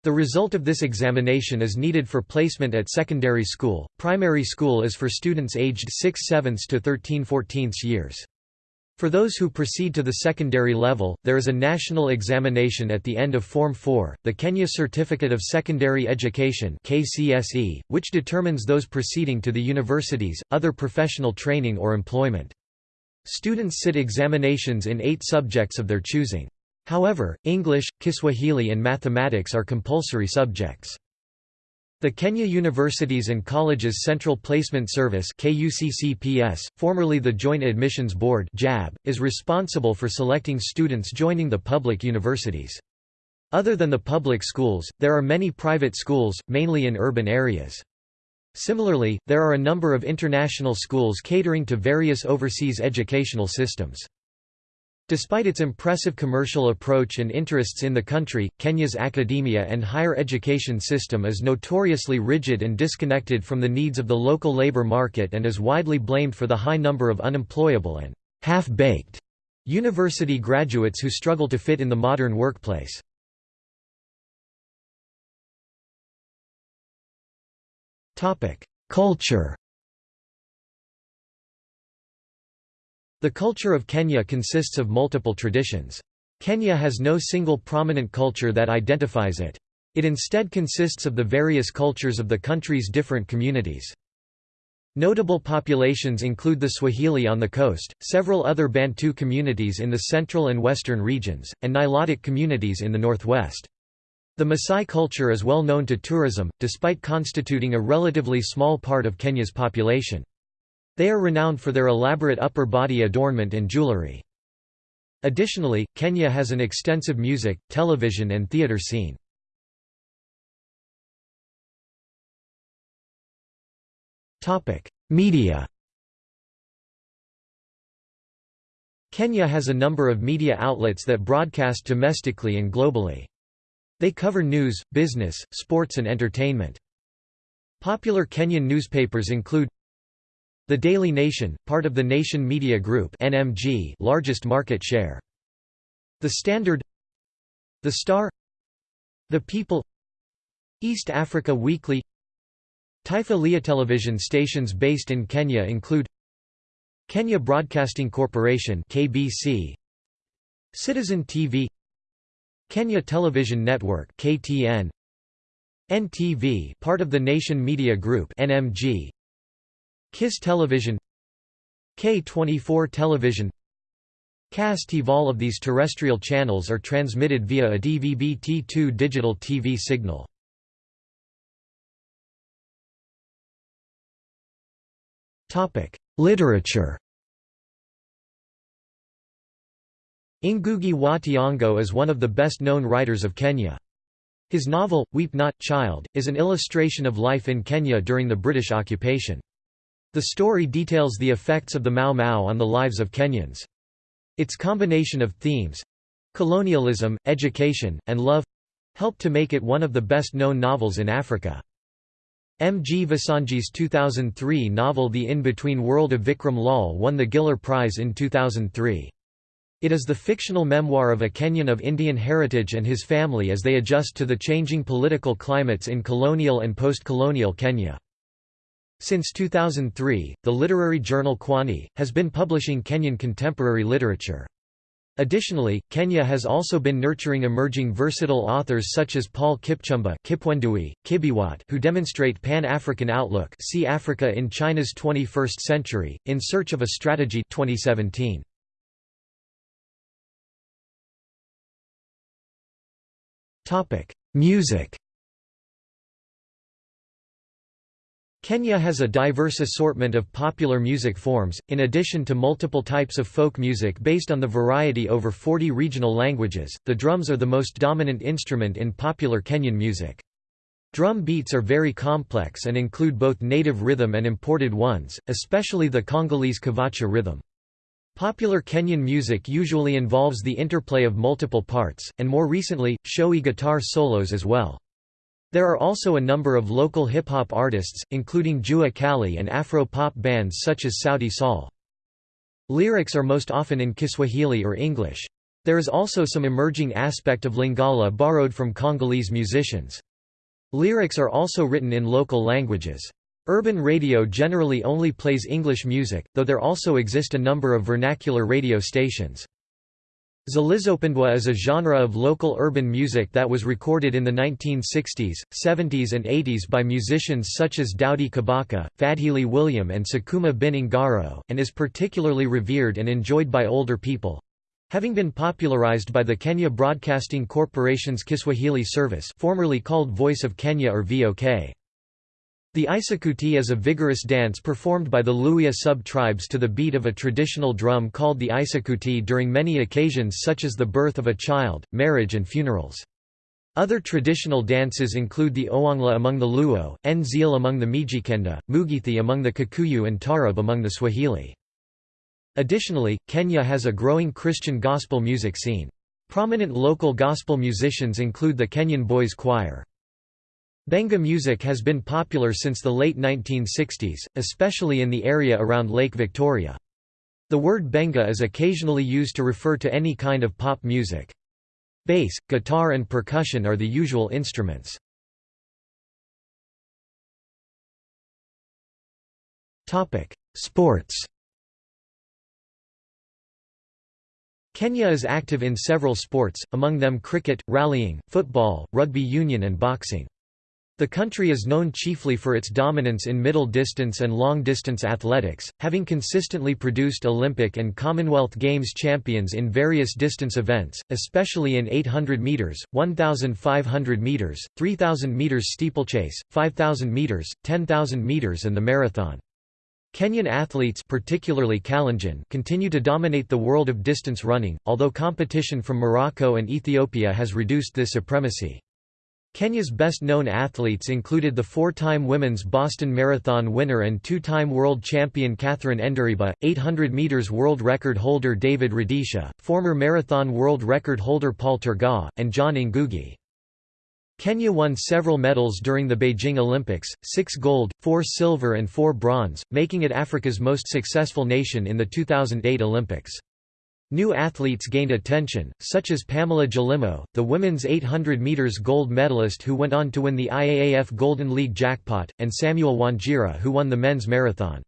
The result of this examination is needed for placement at secondary school. Primary school is for students aged 6 7 to 13 14 years. For those who proceed to the secondary level, there is a national examination at the end of Form 4, the Kenya Certificate of Secondary Education (KCSE), which determines those proceeding to the universities, other professional training or employment. Students sit examinations in 8 subjects of their choosing. However, English, Kiswahili and mathematics are compulsory subjects. The Kenya Universities and Colleges Central Placement Service formerly the Joint Admissions Board is responsible for selecting students joining the public universities. Other than the public schools, there are many private schools, mainly in urban areas. Similarly, there are a number of international schools catering to various overseas educational systems. Despite its impressive commercial approach and interests in the country, Kenya's academia and higher education system is notoriously rigid and disconnected from the needs of the local labor market and is widely blamed for the high number of unemployable and half-baked university graduates who struggle to fit in the modern workplace. Culture The culture of Kenya consists of multiple traditions. Kenya has no single prominent culture that identifies it. It instead consists of the various cultures of the country's different communities. Notable populations include the Swahili on the coast, several other Bantu communities in the central and western regions, and Nilotic communities in the northwest. The Maasai culture is well known to tourism, despite constituting a relatively small part of Kenya's population. They are renowned for their elaborate upper body adornment and jewelry. Additionally, Kenya has an extensive music, television and theatre scene. Media Kenya has a number of media outlets that broadcast domestically and globally. They cover news, business, sports and entertainment. Popular Kenyan newspapers include The Daily Nation, part of the Nation Media Group NMG largest market share. The Standard The Star The People East Africa Weekly Taifa Leo television stations based in Kenya include Kenya Broadcasting Corporation KBC Citizen TV Kenya Television Network KTN NTV part of the Nation Media Group NMG KISS Television K24 Television Kass TV All of these terrestrial channels are transmitted via a DVB-T2 digital TV signal. Literature Ngugi wa Thiong'o is one of the best-known writers of Kenya. His novel, Weep Not, Child, is an illustration of life in Kenya during the British occupation. The story details the effects of the Mau Mau on the lives of Kenyans. Its combination of themes—colonialism, education, and love—helped to make it one of the best-known novels in Africa. M. G. Vassanji's 2003 novel The In-Between World of Vikram Lal won the Giller Prize in 2003. It is the fictional memoir of a Kenyan of Indian heritage and his family as they adjust to the changing political climates in colonial and post-colonial Kenya. Since 2003, the literary journal Kwani, has been publishing Kenyan contemporary literature. Additionally, Kenya has also been nurturing emerging versatile authors such as Paul Kipchumba Kipwendui, Kibiwot who demonstrate Pan-African outlook see Africa in China's 21st Century, In Search of a Strategy 2017. Music Kenya has a diverse assortment of popular music forms, in addition to multiple types of folk music based on the variety over 40 regional languages. The drums are the most dominant instrument in popular Kenyan music. Drum beats are very complex and include both native rhythm and imported ones, especially the Congolese cavacha rhythm. Popular Kenyan music usually involves the interplay of multiple parts, and more recently, showy guitar solos as well. There are also a number of local hip-hop artists, including Jua Kali and Afro-pop bands such as Sauti Sol. Lyrics are most often in Kiswahili or English. There is also some emerging aspect of Lingala borrowed from Congolese musicians. Lyrics are also written in local languages. Urban radio generally only plays English music, though there also exist a number of vernacular radio stations. Zilizopendwa is a genre of local urban music that was recorded in the 1960s, 70s and 80s by musicians such as Daudi Kabaka, Fadhili William and Sakuma bin and is particularly revered and enjoyed by older people. Having been popularized by the Kenya Broadcasting Corporation's Kiswahili service formerly called Voice of Kenya or VOK. The Isakuti is a vigorous dance performed by the Luhya sub-tribes to the beat of a traditional drum called the Isakuti during many occasions such as the birth of a child, marriage and funerals. Other traditional dances include the Ohangla among the Luo, Nzil among the Mijikenda, Mugithi among the Kikuyu and Tarab among the Swahili. Additionally, Kenya has a growing Christian gospel music scene. Prominent local gospel musicians include the Kenyan Boys Choir. Benga music has been popular since the late 1960s, especially in the area around Lake Victoria. The word benga is occasionally used to refer to any kind of pop music. Bass, guitar and percussion are the usual instruments. Sports Kenya is active in several sports, among them cricket, rallying, football, rugby union and boxing. The country is known chiefly for its dominance in middle distance and long distance athletics, having consistently produced Olympic and Commonwealth Games champions in various distance events, especially in 800 meters, 1500 meters, 3000 meters steeplechase, 5000 meters, 10000 meters and the marathon. Kenyan athletes particularly Kalenjin continue to dominate the world of distance running, although competition from Morocco and Ethiopia has reduced this supremacy. Kenya's best-known athletes included the four-time women's Boston Marathon winner and two-time world champion Catherine Ndereba, 800 meters world record holder David Rudisha, former marathon world record holder Paul Tergat, and John Ngugi. Kenya won several medals during the Beijing Olympics, six gold, four silver and four bronze, making it Africa's most successful nation in the 2008 Olympics. New athletes gained attention, such as Pamela Jelimo, the women's 800 meters gold medalist who went on to win the IAAF Golden League jackpot, and Samuel Wanjiru who won the men's marathon.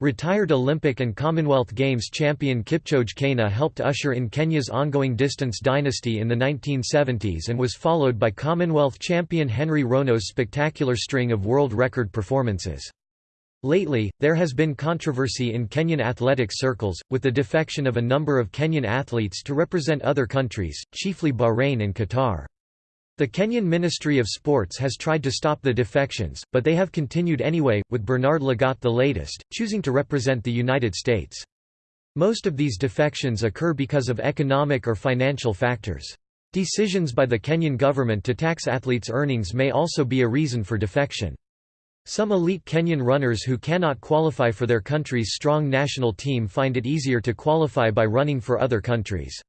Retired Olympic and Commonwealth Games champion Kipchoge Keino helped usher in Kenya's ongoing distance dynasty in the 1970s and was followed by Commonwealth champion Henry Rono's spectacular string of world record performances. Lately, there has been controversy in Kenyan athletic circles, with the defection of a number of Kenyan athletes to represent other countries, chiefly Bahrain and Qatar. The Kenyan Ministry of Sports has tried to stop the defections, but they have continued anyway, with Bernard Lagat the latest, choosing to represent the United States. Most of these defections occur because of economic or financial factors. Decisions by the Kenyan government to tax athletes' earnings may also be a reason for defection. Some elite Kenyan runners who cannot qualify for their country's strong national team find it easier to qualify by running for other countries.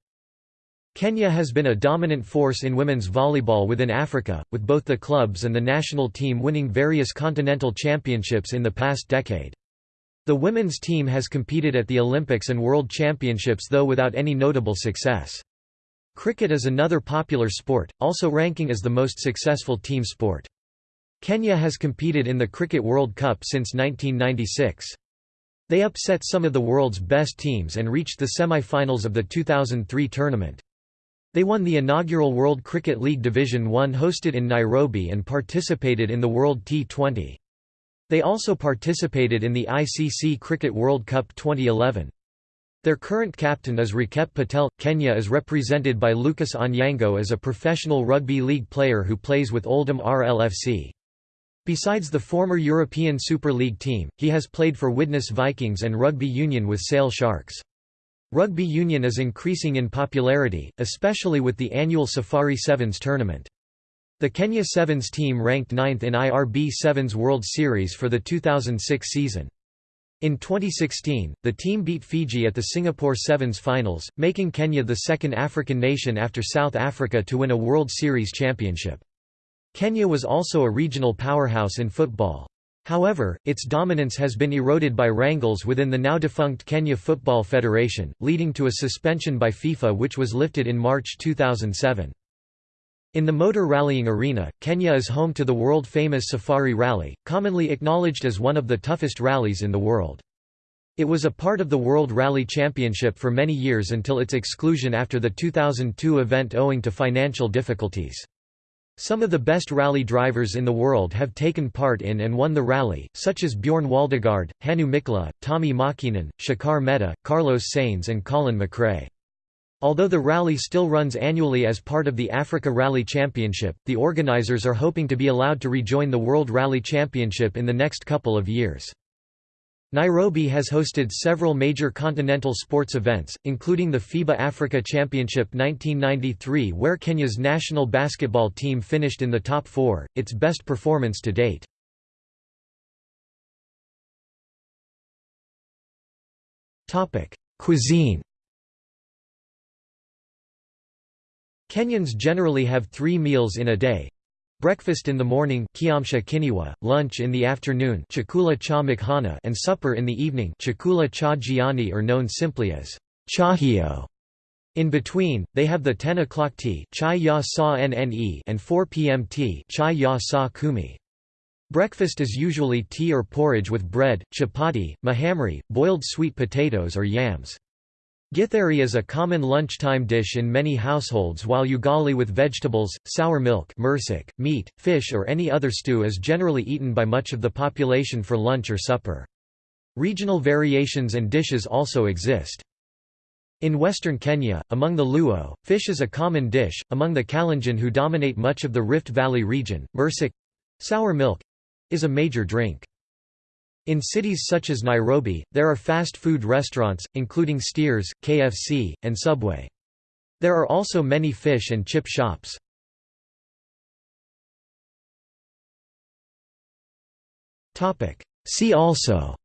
Kenya has been a dominant force in women's volleyball within Africa, with both the clubs and the national team winning various continental championships in the past decade. The women's team has competed at the Olympics and World Championships though without any notable success. Cricket is another popular sport, also ranking as the most successful team sport. Kenya has competed in the Cricket World Cup since 1996. They upset some of the world's best teams and reached the semi-finals of the 2003 tournament. They won the inaugural World Cricket League Division 1 hosted in Nairobi and participated in the World T20. They also participated in the ICC Cricket World Cup 2011. Their current captain is Rakep Patel. Kenya is represented by Lucas Onyango as a professional rugby league player who plays with Oldham RLFC. Besides the former European Super League team, he has played for Widnes Vikings and Rugby Union with Sale Sharks. Rugby Union is increasing in popularity, especially with the annual Safari Sevens tournament. The Kenya Sevens team ranked ninth in IRB Sevens World Series for the 2006 season. In 2016, the team beat Fiji at the Singapore Sevens finals, making Kenya the second African nation after South Africa to win a World Series championship. Kenya was also a regional powerhouse in football. However, its dominance has been eroded by wrangles within the now-defunct Kenya Football Federation, leading to a suspension by FIFA which was lifted in March 2007. In the motor rallying arena, Kenya is home to the world-famous Safari Rally, commonly acknowledged as one of the toughest rallies in the world. It was a part of the World Rally Championship for many years until its exclusion after the 2002 event owing to financial difficulties. Some of the best rally drivers in the world have taken part in and won the rally, such as Bjorn Waldegard, Hannu Mikkola, Tommy Mäkinen, Shekhar Mehta, Carlos Sainz and Colin McRae. Although the rally still runs annually as part of the Africa Rally Championship, the organizers are hoping to be allowed to rejoin the World Rally Championship in the next couple of years. Nairobi has hosted several major continental sports events, including the FIBA Africa Championship 1993 where Kenya's national basketball team finished in the top four, its best performance to date. Cuisine Kenyans generally have three meals in a day, Breakfast in the morning kinywa, lunch in the afternoon and supper in the evening chakula or known simply as chajio. In between, they have the 10 o'clock tea chai and 4 p.m. tea chai. Breakfast is usually tea or porridge with bread, chapati, mahamri, boiled sweet potatoes or yams. Githeri is a common lunchtime dish in many households while ugali with vegetables, sour milk meat, fish or any other stew is generally eaten by much of the population for lunch or supper. Regional variations and dishes also exist. In western Kenya, among the Luo, fish is a common dish, among the Kalenjin who dominate much of the Rift Valley region, mursik—sour milk—is a major drink. In cities such as Nairobi, there are fast food restaurants, including Steers, KFC, and Subway. There are also many fish and chip shops. See also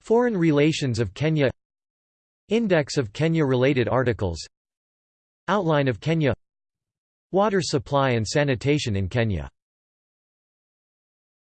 Foreign relations of Kenya Index of Kenya-related articles Outline of Kenya Water supply and sanitation in Kenya